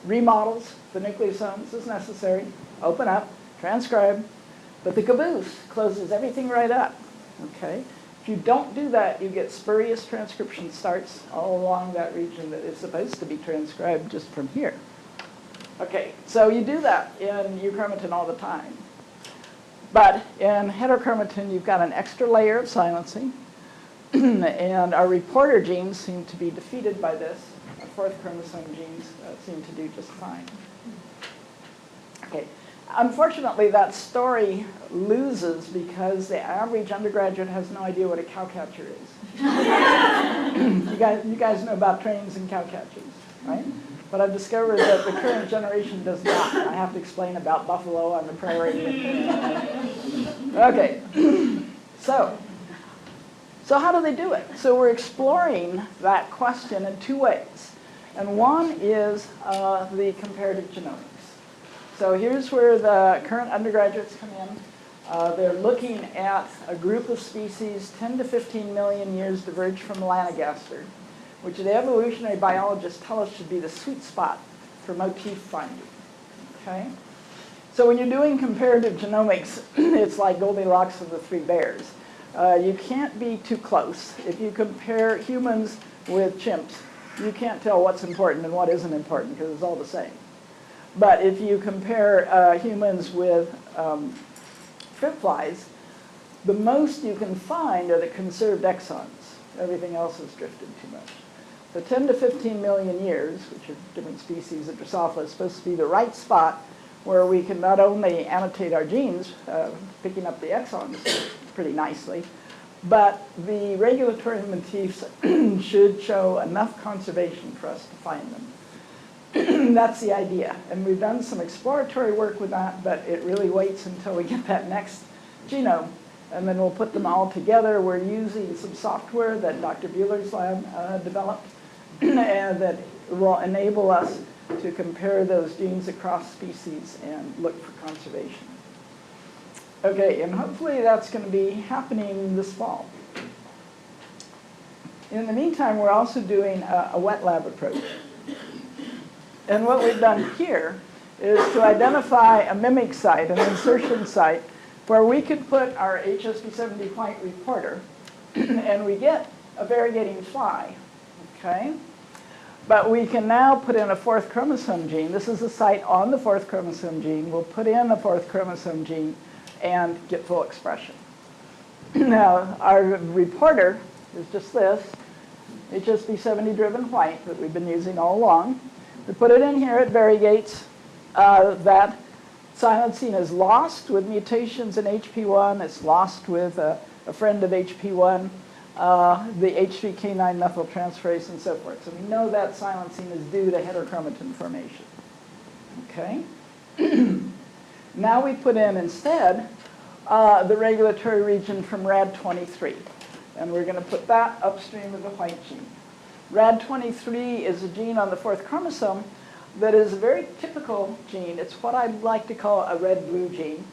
remodels the nucleosomes as necessary, open up, transcribe, but the caboose closes everything right up, okay? If you don't do that, you get spurious transcription starts all along that region that is supposed to be transcribed just from here. Okay, so you do that in euchromatin all the time. But in heterochromatin, you've got an extra layer of silencing, <clears throat> and our reporter genes seem to be defeated by this. Our fourth chromosome genes uh, seem to do just fine. Okay. Unfortunately, that story loses because the average undergraduate has no idea what a cowcatcher is. <laughs> you, guys, you guys know about trains and cowcatchers, right? But I've discovered that the current generation does not. I have to explain about buffalo on the prairie. okay, <clears throat> so, so how do they do it? So we're exploring that question in two ways. And one is uh, the comparative genomics. So here's where the current undergraduates come in. Uh, they're looking at a group of species 10 to 15 million years diverged from Melanogaster. which the evolutionary biologists tell us should be the sweet spot for motif finding, okay? So when you're doing comparative genomics, <clears throat> it's like Goldilocks and the Three Bears. Uh, you can't be too close. If you compare humans with chimps, you can't tell what's important and what isn't important because it's all the same. But if you compare uh, humans with um, fruit flies, the most you can find are the conserved exons. Everything else has drifted too much. So 10 to 15 million years, which are different species of Drosophila, is supposed to be the right spot where we can not only annotate our genes, uh, picking up the exons pretty nicely, but the regulatory motifs <clears throat> should show enough conservation for us to find them. <clears throat> That's the idea. And we've done some exploratory work with that, but it really waits until we <laughs> get that next genome. And then we'll put them all together. We're using some software that Dr. Buhler's lab uh, developed and <clears throat> that will enable us to compare those genes across species and look for conservation. Okay, and hopefully that's going to be happening this fall. In the meantime, we're also doing a, a wet lab approach. And what we've done here is to identify a mimic site, an insertion site, where we could put our HSP70 white reporter, <clears throat> and we get a variegating fly, okay? But we can now put in a fourth chromosome gene. This is a site on the fourth chromosome gene. We'll put in the fourth chromosome gene and get full expression. <clears throat> now, our reporter is just this, HSP70 driven white that we've been using all along. We put it in here, it variegates. Uh, that silencing is lost with mutations in HP1. It's lost with a, a friend of HP1, uh, the H3K9 methyltransferase and so forth. So we know that silencing is due to heterochromatin formation. Okay? <clears throat> now we put in instead uh, the regulatory region from RAD23. And we're going to put that upstream of the white gene. RAD23 is a gene on the fourth chromosome that is a very typical gene. It's what I'd like to call a red-blue gene.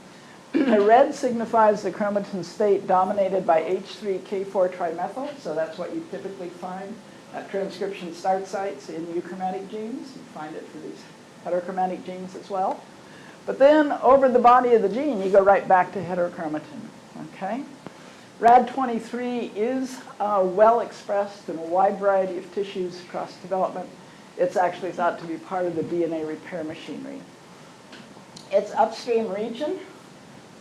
the red signifies the chromatin state dominated by H3K4 trimethyl, so that's what you typically find at transcription start sites in euchromatic genes. You find it for these heterochromatic genes as well. But then over the body of the gene, you go right back to heterochromatin, okay? RAD23 is uh, well expressed in a wide variety of tissues across development. It's actually thought to be part of the DNA repair machinery. Its upstream region,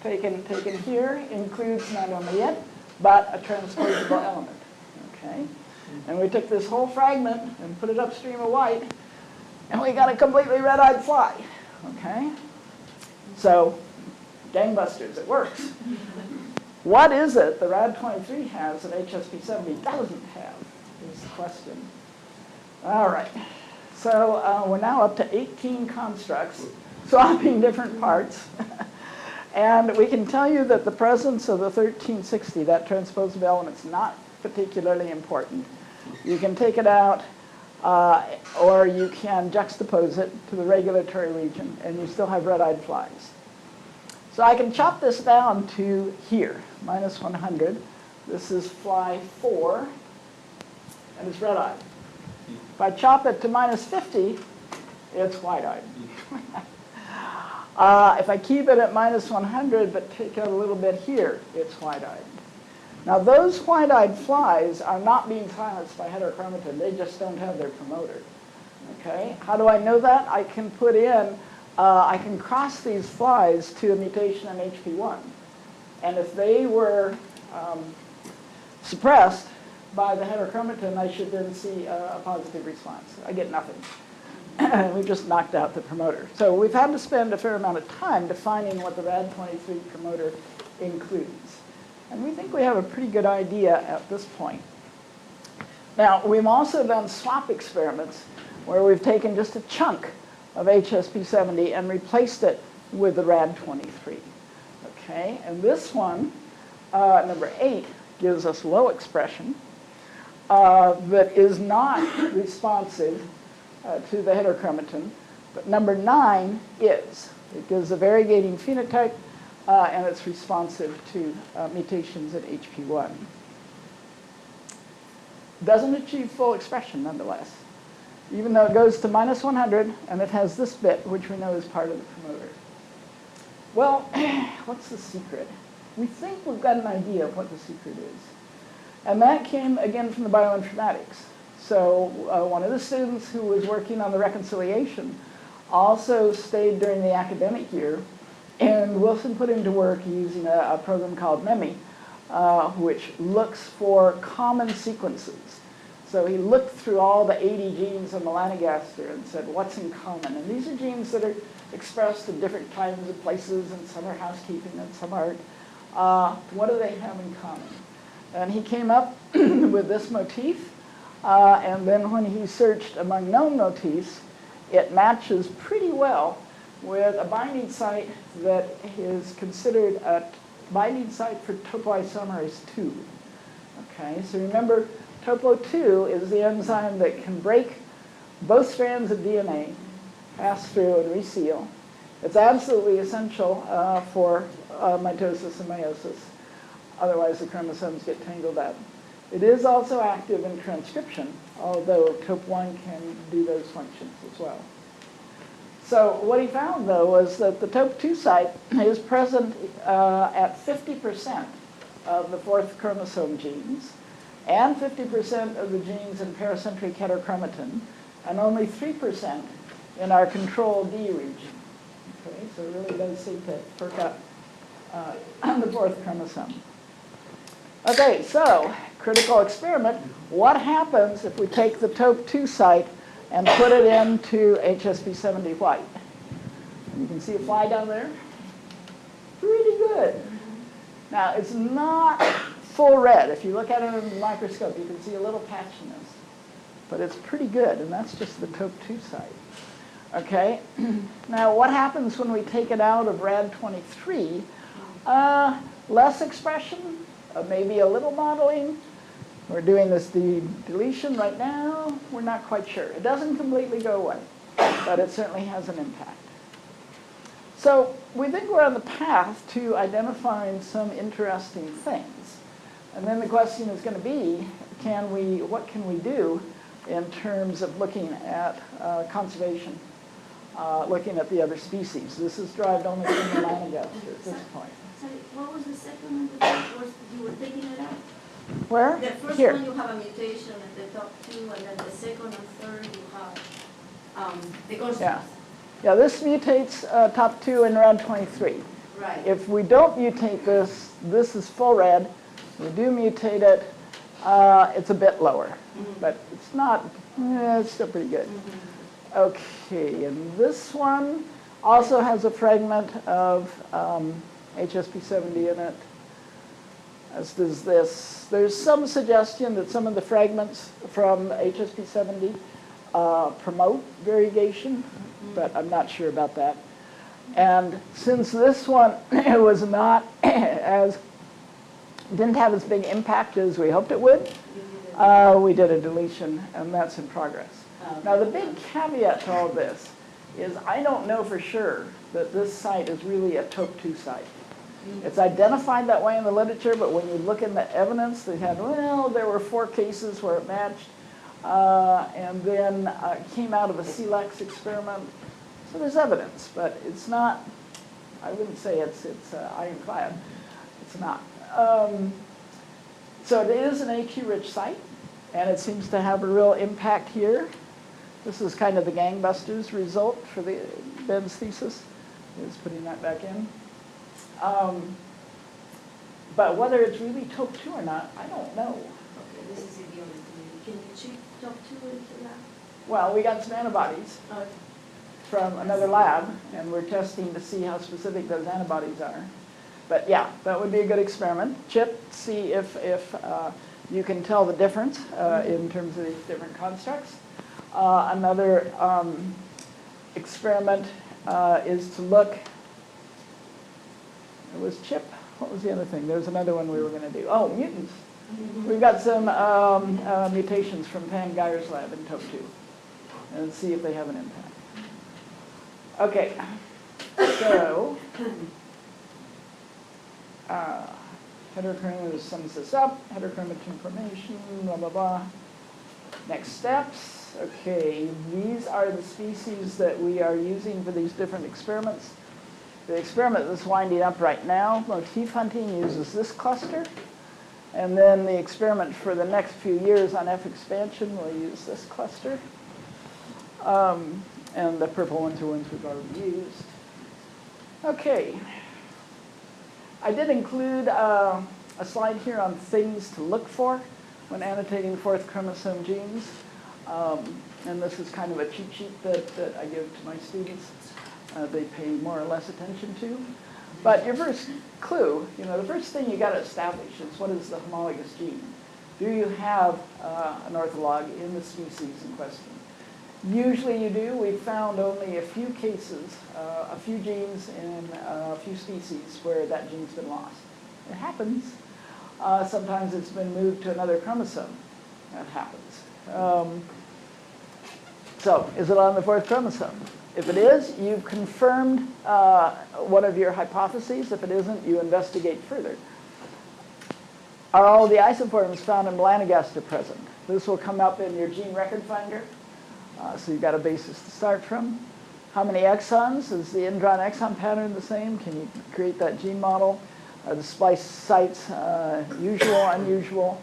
taken, taken here, includes not only it, but a transposable <coughs> element, okay? And we took this whole fragment and put it upstream of white, and we got a completely red-eyed fly, okay? So, gangbusters, it works. What is it the RAD23 has that HSP70 doesn't have is the question. All right. So uh, we're now up to 18 constructs, swapping different parts. <laughs> and we can tell you that the presence of the 1360, that transposable element, is not particularly important. You can take it out, uh, or you can juxtapose it to the regulatory region, and you still have red-eyed flies. So I can chop this down to here, minus 100. This is fly 4, and it's red-eyed. If I chop it to minus 50, it's white-eyed. <laughs> uh, if I keep it at minus 100 but take out a little bit here, it's white-eyed. Now those white-eyed flies are not being silenced by heterochromatin. They just don't have their promoter. Okay? How do I know that? I can put in uh, I can cross these flies to a mutation in HP1. And if they were um, suppressed by the heterochromatin, I should then see a, a positive response. I get nothing. <coughs> we just knocked out the promoter. So we've had to spend a fair amount of time defining what the RAD23 promoter includes. And we think we have a pretty good idea at this point. Now, we've also done swap experiments where we've taken just a chunk of HSP70 and replaced it with the RAD23. Okay, and this one, uh, number eight, gives us low expression uh, that is not responsive uh, to the heterochromatin, but number nine is. It gives a variegating phenotype uh, and it's responsive to uh, mutations in HP1. doesn't achieve full expression nonetheless, even though it goes to minus 100 and it has this bit, which we know is part of the promoter. Well, <clears throat> what's the secret? We think we've got an idea of what the secret is. And that came again from the bioinformatics. So uh, one of the students who was working on the reconciliation also stayed during the academic year, and Wilson put him to work using a, a program called MEME, uh, which looks for common sequences. So he looked through all the 80 genes of melanogaster and said, what's in common? And these are genes that are expressed in different times and places, and some are housekeeping and some aren't. Uh, what do they have in common? And he came up <clears throat> with this motif, uh, and then when he searched among known motifs, it matches pretty well with a binding site that is considered a binding site for topoisomerase 2. Okay, so remember, topo2 is the enzyme that can break both strands of DNA, pass through and reseal. It's absolutely essential uh, for uh, mitosis and meiosis. Otherwise, the chromosomes get tangled up. It is also active in transcription, although TOP1 can do those functions as well. So what he found, though, was that the TOP2 site is present uh, at 50% of the fourth chromosome genes and 50% of the genes in pericentric heterochromatin and only 3% in our control D region. Okay, so it really does seem to perk up uh, on <clears throat> the fourth chromosome. Okay, so critical experiment. What happens if we take the TOP2 site and put it into HSP70 white? You can see a fly down there. Pretty good. Now, it's not full red. If you look at it in the microscope, you can see a little patchiness. But it's pretty good, and that's just the TOP2 site. Okay, <clears throat> now what happens when we take it out of RAD23? Uh, less expression, uh, maybe a little modeling. We're doing this de deletion right now. We're not quite sure. It doesn't completely go away, but it certainly has an impact. So we think we're on the path to identifying some interesting things. And then the question is going to be, can we, what can we do in terms of looking at uh, conservation, uh, looking at the other species? This is derived only from the melanogaster at this point. Sorry, what was the second one that you were taking it out? Where? The first Here. one you have a mutation at the top two, and then the second and third you have, um, the Yeah. Yeah, this mutates uh, top two in RAD 23. Right. If we don't mutate this, this is full red. We do mutate it, uh, it's a bit lower, Mhm. but it's not, eh, it's still pretty good. Mhm. Okay, and this one also has a fragment of um, HSP70 in it, as does this. There's some suggestion that some of the fragments from HSP70 uh, promote variegation, but I'm not sure about that. And since this one <coughs> was not <coughs> as, didn't have as big impact as we hoped it would, You did it. uh, we did a deletion, and that's in progress. Now, the big caveat to all this is I don't know for sure that this site is really a TOP2 site. It's identified that way in the literature, but when you look in the evidence, they had, well, there were four cases where it matched, uh, and then uh, it came out of a SELEX experiment. So there's evidence, but it's not, I wouldn't say it's, it's uh, ironclad. It's not. Um, so it is an AT-rich site, and it seems to have a real impact here. This is kind of the gangbusters result for the Ben's thesis, is putting that back in. Um, but whether it's really TOP2 or not, I don't know. Okay, this is the only thing. Can you check top two into that? Well, we got some antibodies Okay. from another lab, and we're testing to see how specific those antibodies are. But yeah, that would be a good experiment. Chip, see if, if uh, you can tell the difference uh, in terms of these different constructs. Uh, Another um, experiment uh, is to look, it was chip, what was the other thing? There was another one we were going to do. Oh, mutants. We've got some um, uh, mutations from Pam Geyer's lab in TOP2, and see if they have an impact. Okay, so, uh, sums this up, heterochromatin formation, blah, blah, blah. Next steps, okay, these are the species that we are using for these different experiments. The experiment that's winding up right now, motif hunting, uses this cluster. And then the experiment for the next few years on F expansion will use this cluster. Um, and the purple ones are ones we've already used. Okay. I did include uh, a slide here on things to look for when annotating fourth chromosome genes. Um, and this is kind of a cheat sheet that, that I give to my students. Uh, they pay more or less attention to. But your first clue, you know, the first thing you got to establish is what is the homologous gene? Do you have uh, an ortholog in the species in question? Usually you do. We've found only a few cases, uh, a few genes in uh, a few species where that gene's been lost. It happens. Uh, sometimes it's been moved to another chromosome. That happens. Um, so, is it on the fourth chromosome? If it is, you've confirmed uh, one of your hypotheses. If it isn't, you investigate further. Are all the isoforms found in melanogaster present? This will come up in your gene record finder. Uh, so you've got a basis to start from. How many exons? Is the intron exon pattern the same? Can you create that gene model? Are the splice sites uh, usual, unusual?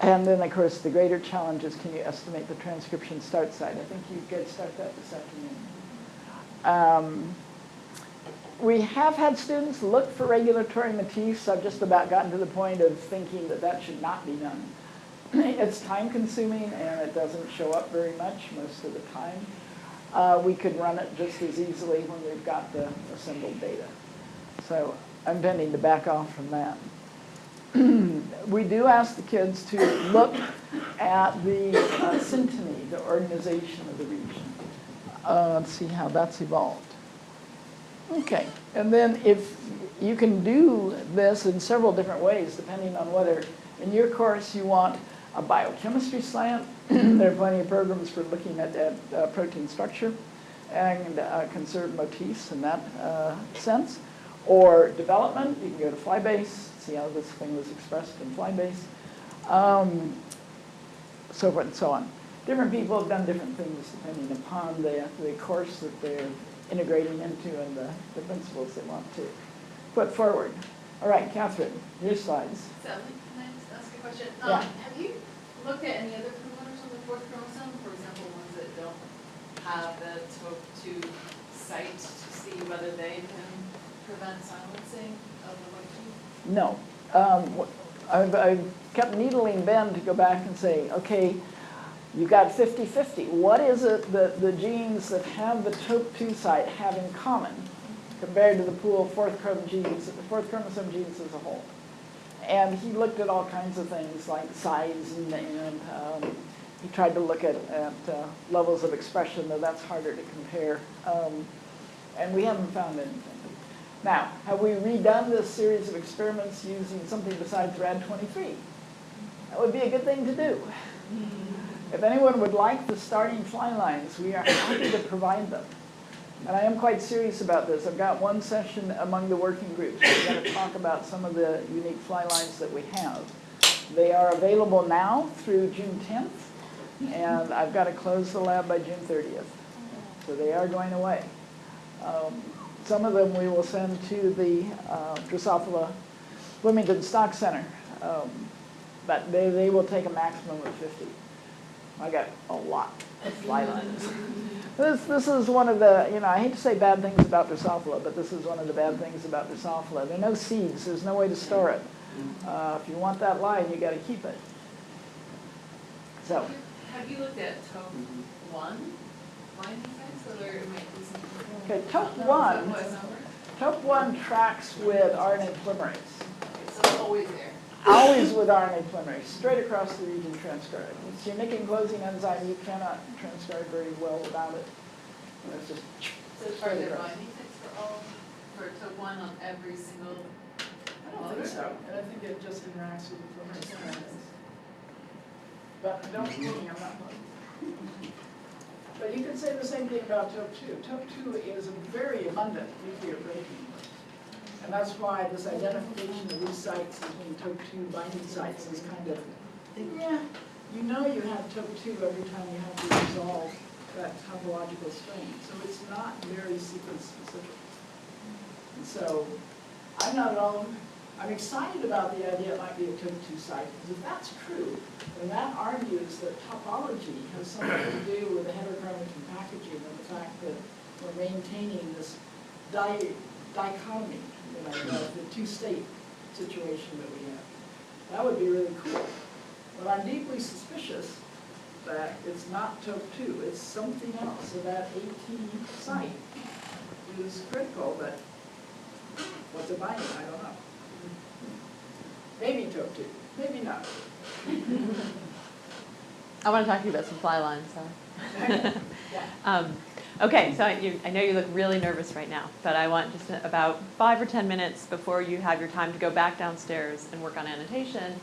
And then, of course, the greater challenge is can you estimate the transcription start site? I think you could start that this afternoon. Um, we have had students look for regulatory motifs. I've just about gotten to the point of thinking that that should not be done. <clears throat> it's time consuming and it doesn't show up very much most of the time. Uh, we could run it just as easily when we've got the assembled data. So I'm tending to back off from that. <clears throat> we do ask the kids to look at the uh, synteny, the organization of the region. Uh, let's see how that's evolved. Okay, and then if you can do this in several different ways, depending on whether in your course you want a biochemistry slant, <clears throat> there are plenty of programs for looking at, at uh, protein structure and uh, conserved motifs in that uh, sense. Or development, you can go to Flybase, see how this thing was expressed in Flybase, um, so forth and so on. Different people have done different things depending upon the, the course that they're integrating into and the, the principles they want to put forward. All right, Catherine, your slides. Sally, can I just ask a question? Yeah. Um, have you looked at any other promoters on the fourth chromosome, for example, ones that don't have the TOP2 site to see whether they can prevent silencing of the motif? No. Um, I've, I've kept needling Ben to go back and say, okay, you got 50-50. What is it that the genes that have the TOP2 site have in common compared to the pool of fourth chromosome genes, fourth chromosome genes as a whole? And he looked at all kinds of things like size and, and um, he tried to look at, at uh, levels of expression, though that's harder to compare. Um, and we haven't found anything. Now, have we redone this series of experiments using something besides RAD23? That would be a good thing to do. <laughs> If anyone would like the starting fly lines, we are happy to provide them. And I am quite serious about this. I've got one session among the working groups. We're going to talk about some of the unique fly lines that we have. They are available now through June 10th, and I've got to close the lab by June 30th. So they are going away. Um, some of them we will send to the uh, Drosophila Bloomington Stock Center, um, but they, they will take a maximum of 50. I got a lot of fly lines. This, this is one of the, you know, I hate to say bad things about Drosophila, but this is one of the bad things about Drosophila. There are no seeds, there's no way to store it. Uh, if you want that line, you gotta keep it. So, Have you looked at TOP one binding sites, whether it might be something? Okay, top one. top one tracks with RNA polymerase. It's always there. Always with RNA polymerase, straight across the region transcribed. It's your nicking closing enzyme, you cannot transcribe very well without it. And It's just, So are Straight there across. binding sites for all, for TOP one on every single? I don't think so, and I think it just interacts with the polymerase kinase. But don't quote me, I'm not. But you could say the same thing about TOP2. TOP2 is a very abundant nuclear protein. And that's why this identification of these sites as being TOP2 binding sites is kind of, yeah, you know you have TOP2 every time you have to resolve that topological strain. So it's not very sequence specific. And so I'm not at all, I'm excited about the idea it might be a TOP2 site, because if that's true, then that argues that topology has something to do with the heterochromatin packaging and the fact that we're maintaining this di- dichotomy, you know, the- two-state situation that we have. That would be really cool. But I'm deeply suspicious that it's not TOP2, it's something else. So that AT site is critical, but what's it binding, I don't know. Maybe TOP2, maybe not. <laughs> I want to talk to you about some fly lines, so. <laughs> Um, Okay, so you, I know you look really nervous right now, but I want just about five or 10 minutes before you have your time to go back downstairs and work on annotation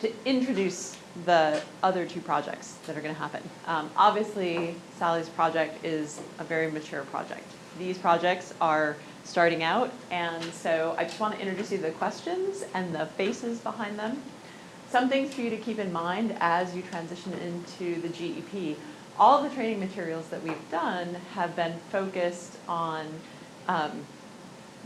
to introduce the other two projects that are going to happen. Um, Obviously, Sally's project is a very mature project. These projects are starting out, and so I just want to introduce you to the questions and the faces behind them. Some things for you to keep in mind as you transition into the GEP. All the training materials that we've done have been focused on um,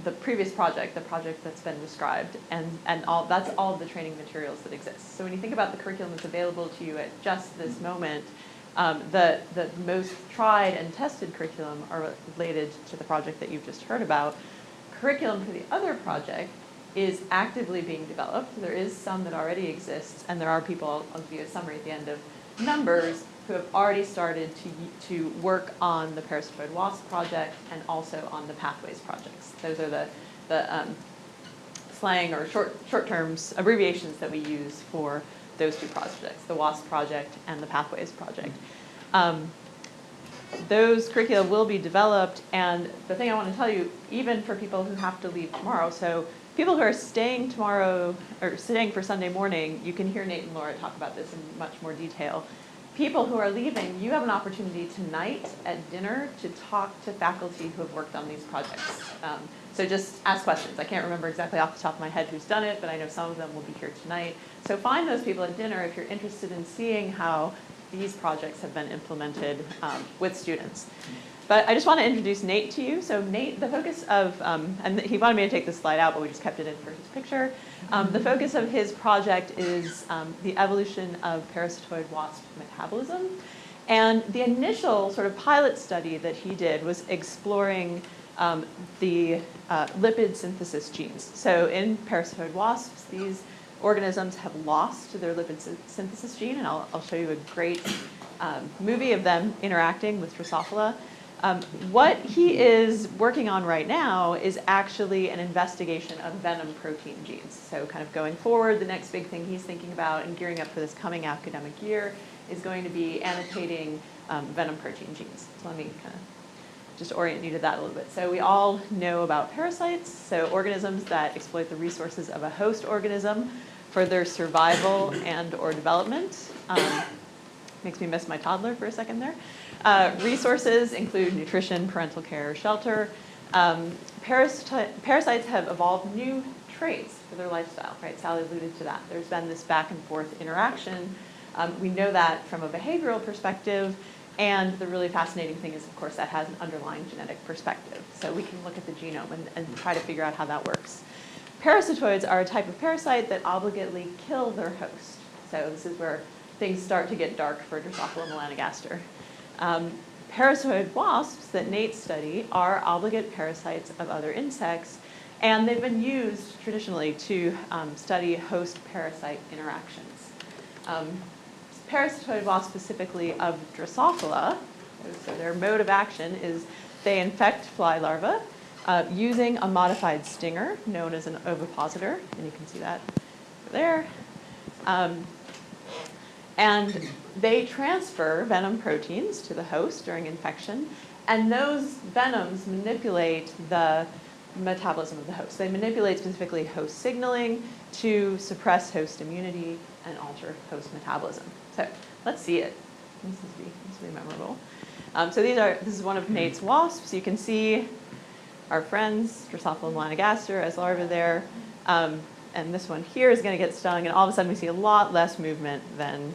the previous project, the project that's been described, and, and all, that's all the training materials that exist. So when you think about the curriculum that's available to you at just this moment, um, the, the most tried and tested curriculum are related to the project that you've just heard about. Curriculum for the other project is actively being developed. There is some that already exists, and there are people, I'll give you a summary at the end of numbers, who have already started to, to work on the parasitoid wasp project and also on the pathways projects. Those are the, the um, slang or short, short terms, abbreviations that we use for those two projects, the WASP project and the Pathways project. Um, those curricula will be developed, and the thing I want to tell you, even for people who have to leave tomorrow, so people who are staying tomorrow, or staying for Sunday morning, you can hear Nate and Laura talk about this in much more detail. People who are leaving, you have an opportunity tonight at dinner to talk to faculty who have worked on these projects. Um, so just ask questions. I can't remember exactly off the top of my head who's done it, but I know some of them will be here tonight. So find those people at dinner if you're interested in seeing how these projects have been implemented um, with students. But I just want to introduce Nate to you. So Nate, the focus of, um, and he wanted me to take this slide out, but we just kept it in for his picture. Um, the focus of his project is um, the evolution of parasitoid wasp metabolism. And the initial sort of pilot study that he did was exploring um, the uh, lipid synthesis genes. So in parasitoid wasps, these organisms have lost their lipid sy- synthesis gene, and I'll, I'll show you a great um, movie of them interacting with Drosophila. Um, what he is working on right now is actually an investigation of venom protein genes. So kind of going forward, the next big thing he's thinking about and gearing up for this coming academic year is going to be annotating um, venom protein genes. So let me kind of just orient you to that a little bit. So we all know about parasites, so organisms that exploit the resources of a host organism for their survival and or development. Um, makes me miss my toddler for a second there. Uh, resources include nutrition, parental care, shelter. Um, parasites have evolved new traits for their lifestyle, right? Sally alluded to that. There's been this back and forth interaction. Um, we know that from a behavioral perspective, and the really fascinating thing is, of course, that has an underlying genetic perspective. So we can look at the genome and, and try to figure out how that works. Parasitoids are a type of parasite that obligately kill their host. So this is where things start to get dark for Drosophila melanogaster. Um, parasitoid wasps that Nate study are obligate parasites of other insects, and they've been used traditionally to um, study host-parasite interactions. Um, parasitoid wasps specifically of Drosophila, so their mode of action is they infect fly larvae uh, using a modified stinger known as an ovipositor, and you can see that there. Um, and they transfer venom proteins to the host during infection, and those venoms manipulate the metabolism of the host. They manipulate specifically host signaling to suppress host immunity and alter host metabolism. So let's see it. This is be, this will be memorable. Um, so these are, this is one of Nate's wasps. You can see our friends, Drosophila melanogaster as larvae there. Um, and this one here is going to get stung, and all of a sudden we see a lot less movement than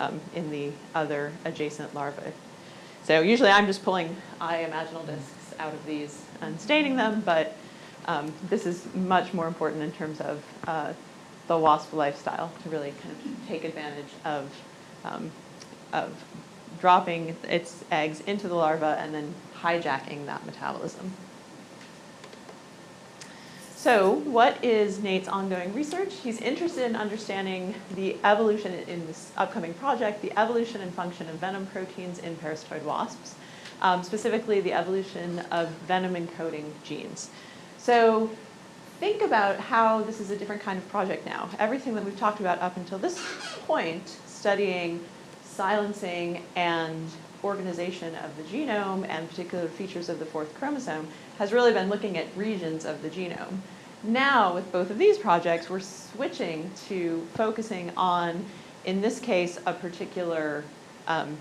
um, in the other adjacent larvae. So usually I'm just pulling I-imaginal discs out of these and staining them, but um, this is much more important in terms of uh, the wasp lifestyle to really kind of take advantage of, um, of dropping its eggs into the larva and then hijacking that metabolism. So what is Nate's ongoing research? He's interested in understanding the evolution in this upcoming project, the evolution and function of venom proteins in parasitoid wasps, um, specifically the evolution of venom encoding genes. So think about how this is a different kind of project now. Everything that we've talked about up until this point, studying silencing and organization of the genome and particular features of the fourth chromosome has really been looking at regions of the genome. Now, with both of these projects, we're switching to focusing on, in this case, a particular um,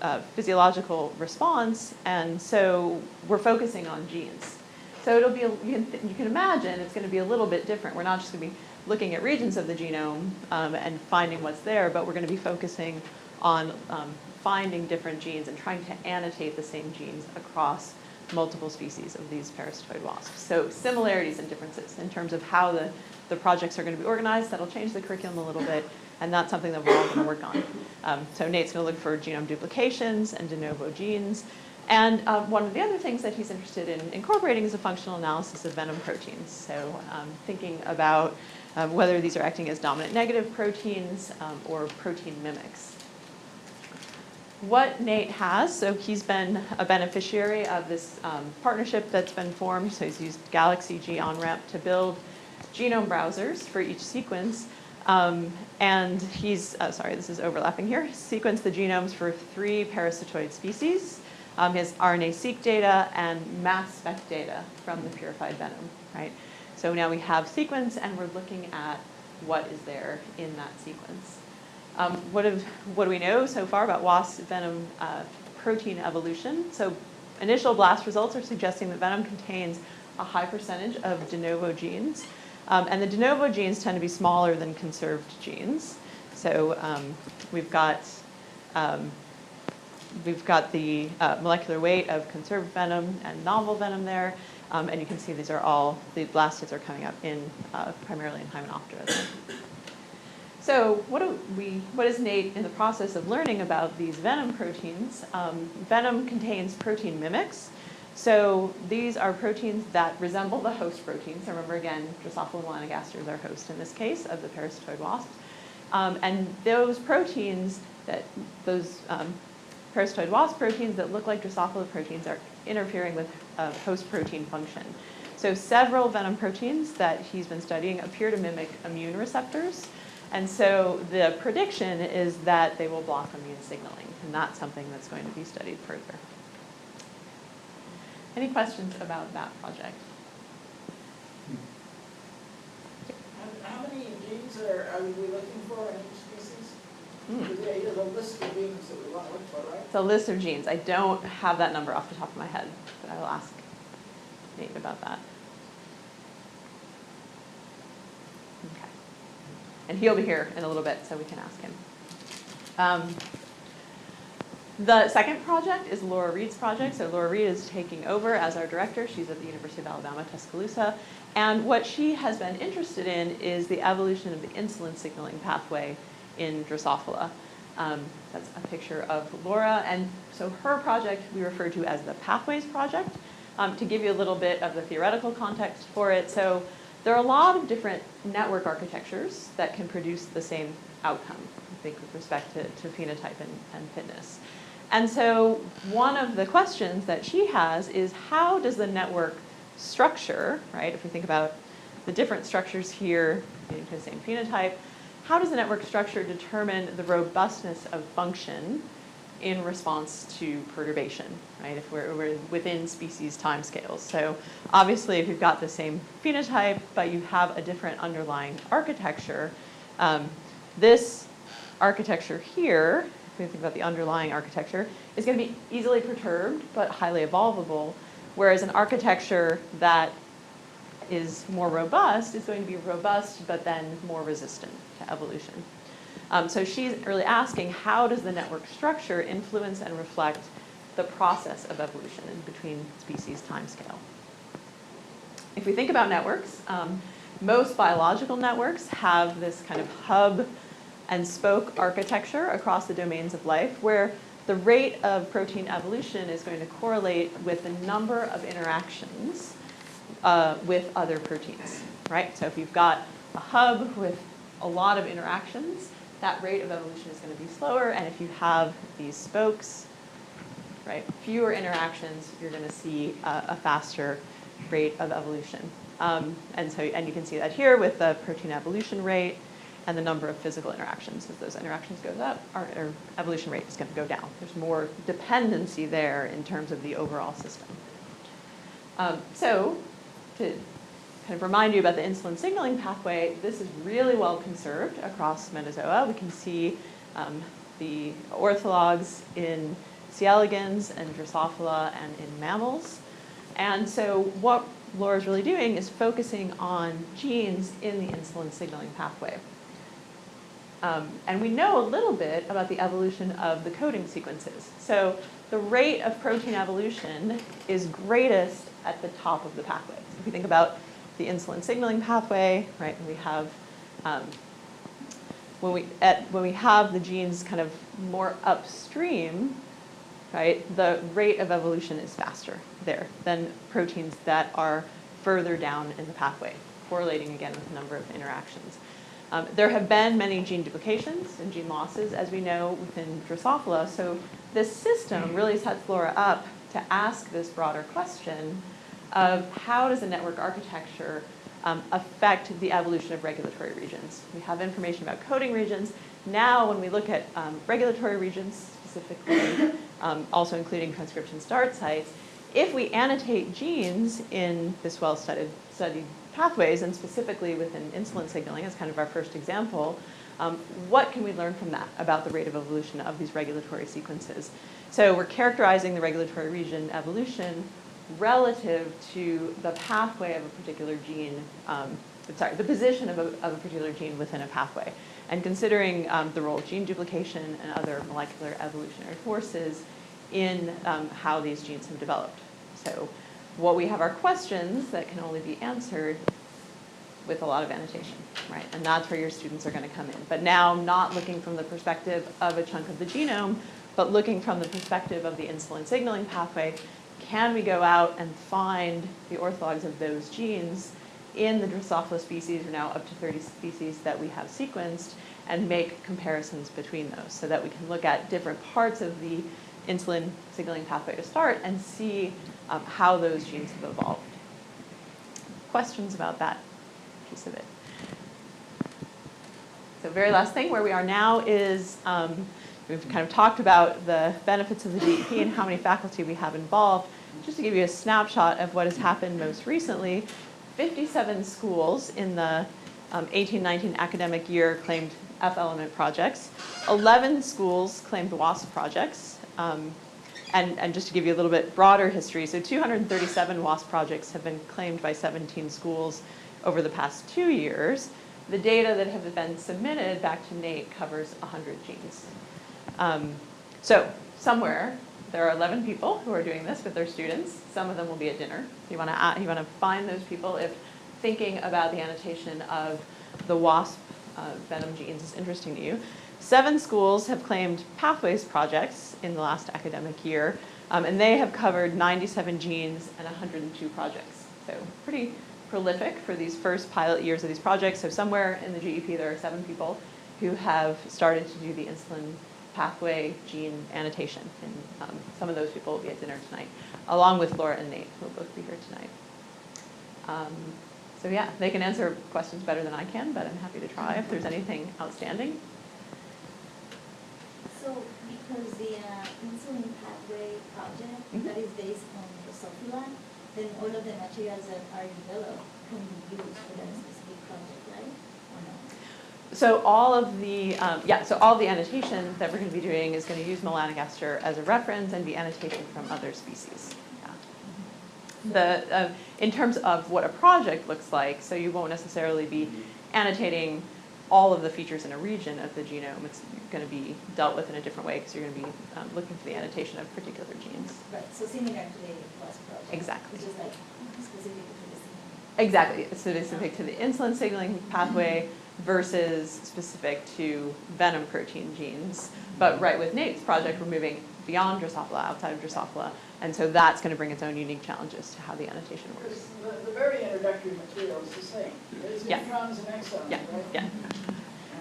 uh, physiological response, and so we're focusing on genes. So it'll be, a, you, can, you can imagine it's going to be a little bit different. We're not just going to be looking at regions of the genome um, and finding what's there, but we're going to be focusing on um, finding different genes and trying to annotate the same genes across multiple species of these parasitoid wasps. So similarities and differences in terms of how the, the projects are going to be organized. That'll change the curriculum a little bit, and that's something that we're all going to work on. Um, so Nate's going to look for genome duplications and de novo genes. And um, one of the other things that he's interested in incorporating is a functional analysis of venom proteins. So um, thinking about um, whether these are acting as dominant negative proteins um, or protein mimics what Nate has, so he's been a beneficiary of this um, partnership that's been formed. So he's used Galaxy G-OnRamp to build genome browsers for each sequence. Um, and he's, uh, sorry, this is overlapping here, sequenced the genomes for three parasitoid species. Um, his RNA-seq data and mass spec data from the purified venom, right? So now we have sequence and we're looking at what is there in that sequence. Um, what, have, what do we know so far about wasp venom uh, protein evolution? So initial blast results are suggesting that venom contains a high percentage of de novo genes. Um, and the de novo genes tend to be smaller than conserved genes. So um, we've got um, we've got the uh, molecular weight of conserved venom and novel venom there. Um, and you can see these are all, the BLAST hits are coming up in uh, primarily in Hymenoptera. So what, do we, what is Nate in the process of learning about these venom proteins? Um, venom contains protein mimics. So these are proteins that resemble the host proteins. So remember again, Drosophila melanogaster is our host in this case of the parasitoid wasps. Um, and those proteins, that those um, parasitoid wasp proteins that look like Drosophila proteins are interfering with uh, host protein function. So several venom proteins that he's been studying appear to mimic immune receptors. And so the prediction is that they will block immune signaling, and that's something that's going to be studied further. Any questions about that project? How, many genes are, are we looking for in each species? Hmm. There's a list of genes that we want to look for, right? It's a list of genes. I don't have that number off the top of my head, but I will ask Nate about that. Okay. And he'll be here in a little bit, so we can ask him. Um, the second project is Laura Reed's project. So Laura Reed is taking over as our director. She's at the University of Alabama, Tuscaloosa. And what she has been interested in is the evolution of the insulin signaling pathway in Drosophila. Um, that's a picture of Laura. And so her project we refer to as the Pathways Project. Um, to give you a little bit of the theoretical context for it, so there are a lot of different network architectures that can produce the same outcome, I think, with respect to, to phenotype and, and fitness. And so one of the questions that she has is how does the network structure, right, if we think about the different structures here, getting to the same phenotype, how does the network structure determine the robustness of function in response to perturbation, right? If we're, we're within species timescales. So obviously, if you've got the same phenotype, but you have a different underlying architecture, um, this architecture here, if we think about the underlying architecture, is going to be easily perturbed, but highly evolvable, whereas an architecture that is more robust is going to be robust, but then more resistant to evolution. Um, so she's really asking, how does the network structure influence and reflect the process of evolution in between species timescale? If we think about networks, um, most biological networks have this kind of hub and spoke architecture across the domains of life where the rate of protein evolution is going to correlate with the number of interactions uh, with other proteins, right? So if you've got a hub with a lot of interactions, that rate of evolution is going to be slower. And if you have these spokes, right, fewer interactions, you're going to see a, a faster rate of evolution. Um, and so, and you can see that here with the protein evolution rate and the number of physical interactions. As those interactions goes up, our, our evolution rate is going to go down. There's more dependency there in terms of the overall system. Um, so, to kind of remind you about the insulin signaling pathway, this is really well conserved across Metazoa. We can see um, the orthologs in C. elegans and Drosophila and in mammals. And so what Laura's really doing is focusing on genes in the insulin signaling pathway. Um, and we know a little bit about the evolution of the coding sequences. So the rate of protein evolution is greatest at the top of the pathway. So if you think about the insulin signaling pathway, right, and we have um, when we at when we have the genes kind of more upstream, right, the rate of evolution is faster there than proteins that are further down in the pathway, correlating again with the number of interactions. Um, there have been many gene duplications and gene losses, as we know, within Drosophila. So this system really sets Laura up to ask this broader question of how does a network architecture um, affect the evolution of regulatory regions. We have information about coding regions. Now, when we look at um, regulatory regions specifically, um, also including transcription start sites, if we annotate genes in this well-studied studied pathways, and specifically within insulin signaling as kind of our first example, um, what can we learn from that about the rate of evolution of these regulatory sequences? So we're characterizing the regulatory region evolution relative to the pathway of a particular gene, um, sorry, the position of a, of a particular gene within a pathway. And considering um, the role of gene duplication and other molecular evolutionary forces in um, how these genes have developed. So what we have are questions that can only be answered with a lot of annotation, right? And that's where your students are going to come in. But now not looking from the perspective of a chunk of the genome, but looking from the perspective of the insulin signaling pathway, can we go out and find the orthologs of those genes in the Drosophila species, or now up to 30 species that we have sequenced, and make comparisons between those so that we can look at different parts of the insulin signaling pathway to start and see um, how those genes have evolved. Questions about that piece of it? So very last thing, where we are now is um, we've kind of talked about the benefits of the GEP and how many faculty we have involved. Just to give you a snapshot of what has happened most recently, 57 schools in the um, 18-19 academic year claimed F-element projects. 11 schools claimed WASP projects. Um, and, and just to give you a little bit broader history, so 237 WASP projects have been claimed by 17 schools over the past two years. The data that have been submitted back to NATE covers 100 genes. Um, so somewhere there are 11 people who are doing this with their students. Some of them will be at dinner. You want to you want to find those people if thinking about the annotation of the WASP uh, venom genes is interesting to you. Seven schools have claimed pathways projects in the last academic year, um, and they have covered 97 genes and 102 projects. So pretty prolific for these first pilot years of these projects. So somewhere in the GEP there are seven people who have started to do the insulin pathway gene annotation. And um, some of those people will be at dinner tonight, along with Laura and Nate, who will both be here tonight. Um, so yeah, they can answer questions better than I can, but I'm happy to try if there's anything outstanding. So because the uh, insulin pathway project Mhm. that is based on Drosophila, then all of the materials that are developed can be used for that specific project, right? Or no? So all of the, um, yeah, so all the annotation that we're going to be doing is going to use melanogaster as a reference and be annotation from other species. Yeah. The, uh, in terms of what a project looks like, so you won't necessarily be annotating all of the features in a region of the genome, it's gonna be dealt with in a different way, because you're gonna be um, looking for the annotation of particular genes. Right, so to the plus project. Exactly. Which is like specific to the. Exactly, it's specific to the insulin signaling pathway versus specific to venom protein genes. But mm-hmm. right with Nate's project, we're moving beyond Drosophila, outside of Drosophila, and so that's gonna bring its own unique challenges to how the annotation works. The, the very introductory material is the same. It's Yeah. introns and exons, Yeah, right? yeah.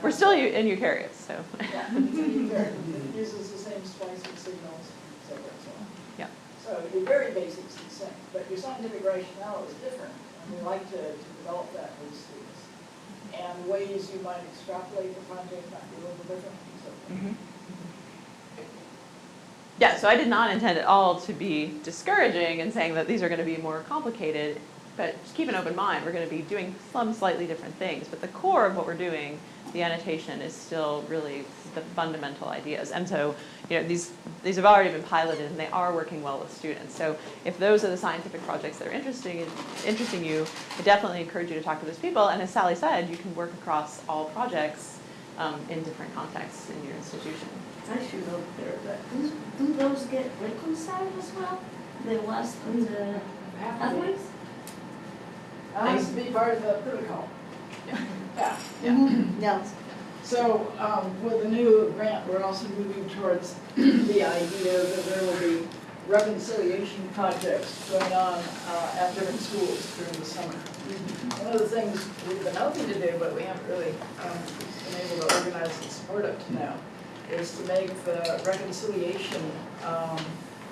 We're still in eukaryotes, so, Yeah, it's a eukaryote. It uses the same splicing signals, et cetera, and so on. yeah. So your very basics is the same, but your scientific rationale is different, and we like to, to develop that with students. And ways you might extrapolate the project might be a little different, so. Mhm. Yeah, so I did not intend at all to be discouraging and saying that these are gonna be more complicated, but just keep an open mind, we're gonna be doing some slightly different things, but the core of what we're doing, the annotation is still really the fundamental ideas. And so, you know, these, these have already been piloted and they are working well with students. So if those are the scientific projects that are interesting, interesting you, I definitely encourage you to talk to those people. And as Sally said, you can work across all projects um, in different contexts in your institution. I should note there that, do, do those get reconciled as well? The wasp and the pathways? That has to be part of the protocol. <laughs> Yeah. Yeah. Yeah. So um, with the new grant, we're also moving towards <clears throat> the idea that there will be reconciliation projects going on uh, at different schools during the summer. One of the things we've been hoping to do, but we haven't really um, been able to organize and support up to now, is to make the reconciliation um,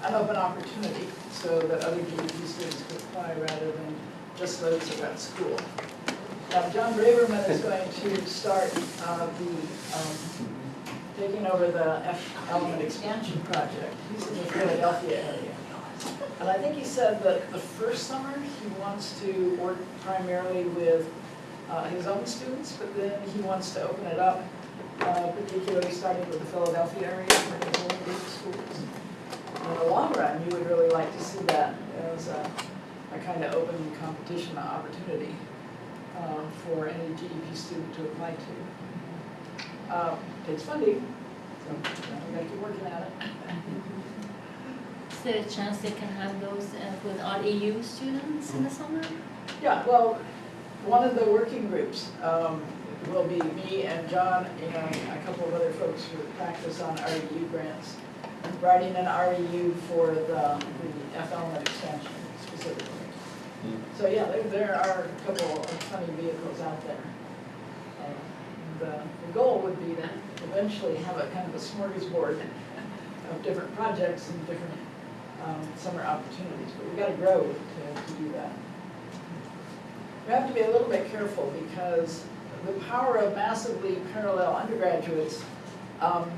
an open opportunity so that other GEP students could apply rather than just those that are at school. Now, John Braverman is going to start uh, the, um, taking over the F element expansion project. He's in the Philadelphia area. And I think he said that the first summer, he wants to work primarily with uh, his own students, but then he wants to open it up, uh, particularly starting with the Philadelphia area, where there's only eight schools. In the long run, you would really like to see that as a, a kind of open competition opportunity uh, for any GEP student to apply to. Uh, Takes funding, so we gotta keep working at it. Is there a chance they can have those uh, with all EU students in the summer? Yeah, well, one of the working groups um, will be me and John and a couple of other folks who practice on REU grants, writing an REU for the, the F element expansion specifically. So yeah, there, there are a couple of funny vehicles out there. Uh, The, the goal would be to eventually have a kind of a smorgasbord <laughs> of different projects and different um, summer opportunities, but we've got to grow to, to do that. We have to be a little bit careful because the power of massively parallel undergraduates um,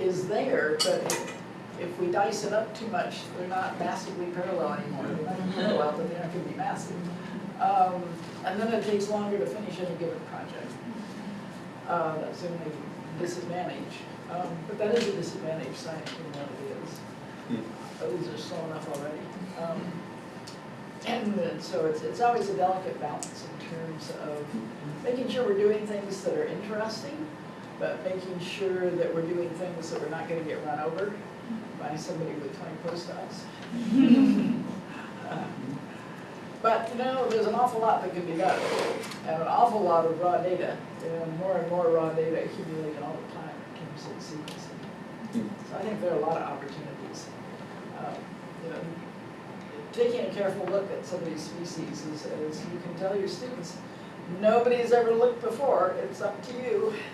is there, but if we dice it up too much, they're not massively parallel anymore. They're not parallel, but they're not going to be massive. Um, And then it takes longer to finish any given project. Uh, That's the only disadvantage. Um, But that is a disadvantage, science reality is. Those are slow enough already. Um, And so it's, it's always a delicate balance in terms of making sure we're doing things that are interesting, but making sure that we're doing things that we're not gonna get run over by somebody with twenty postdocs. Uh, <laughs> But, you know, there's an awful lot that can be done, and an awful lot of raw data, and more and more raw data accumulated all the time in terms of sequencing. So I think there are a lot of opportunities. Um, You know, taking a careful look at some of these species is, is you can tell your students, nobody's ever looked before, it's up to you. <laughs>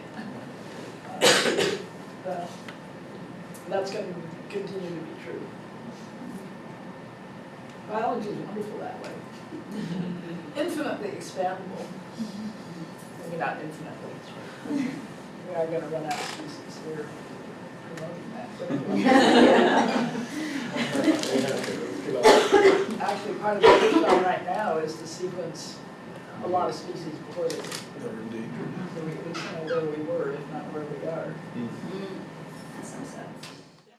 Uh, uh, That's going to continue to be true. Biology is wonderful that way. <laughs> Infinitely expandable. Maybe not infinitely. <laughs> We are going to run out of species, we're promoting that. Actually, part of the push right now is to sequence a lot of species before they, so we at least know where we were, if not where we are. That sounds sad.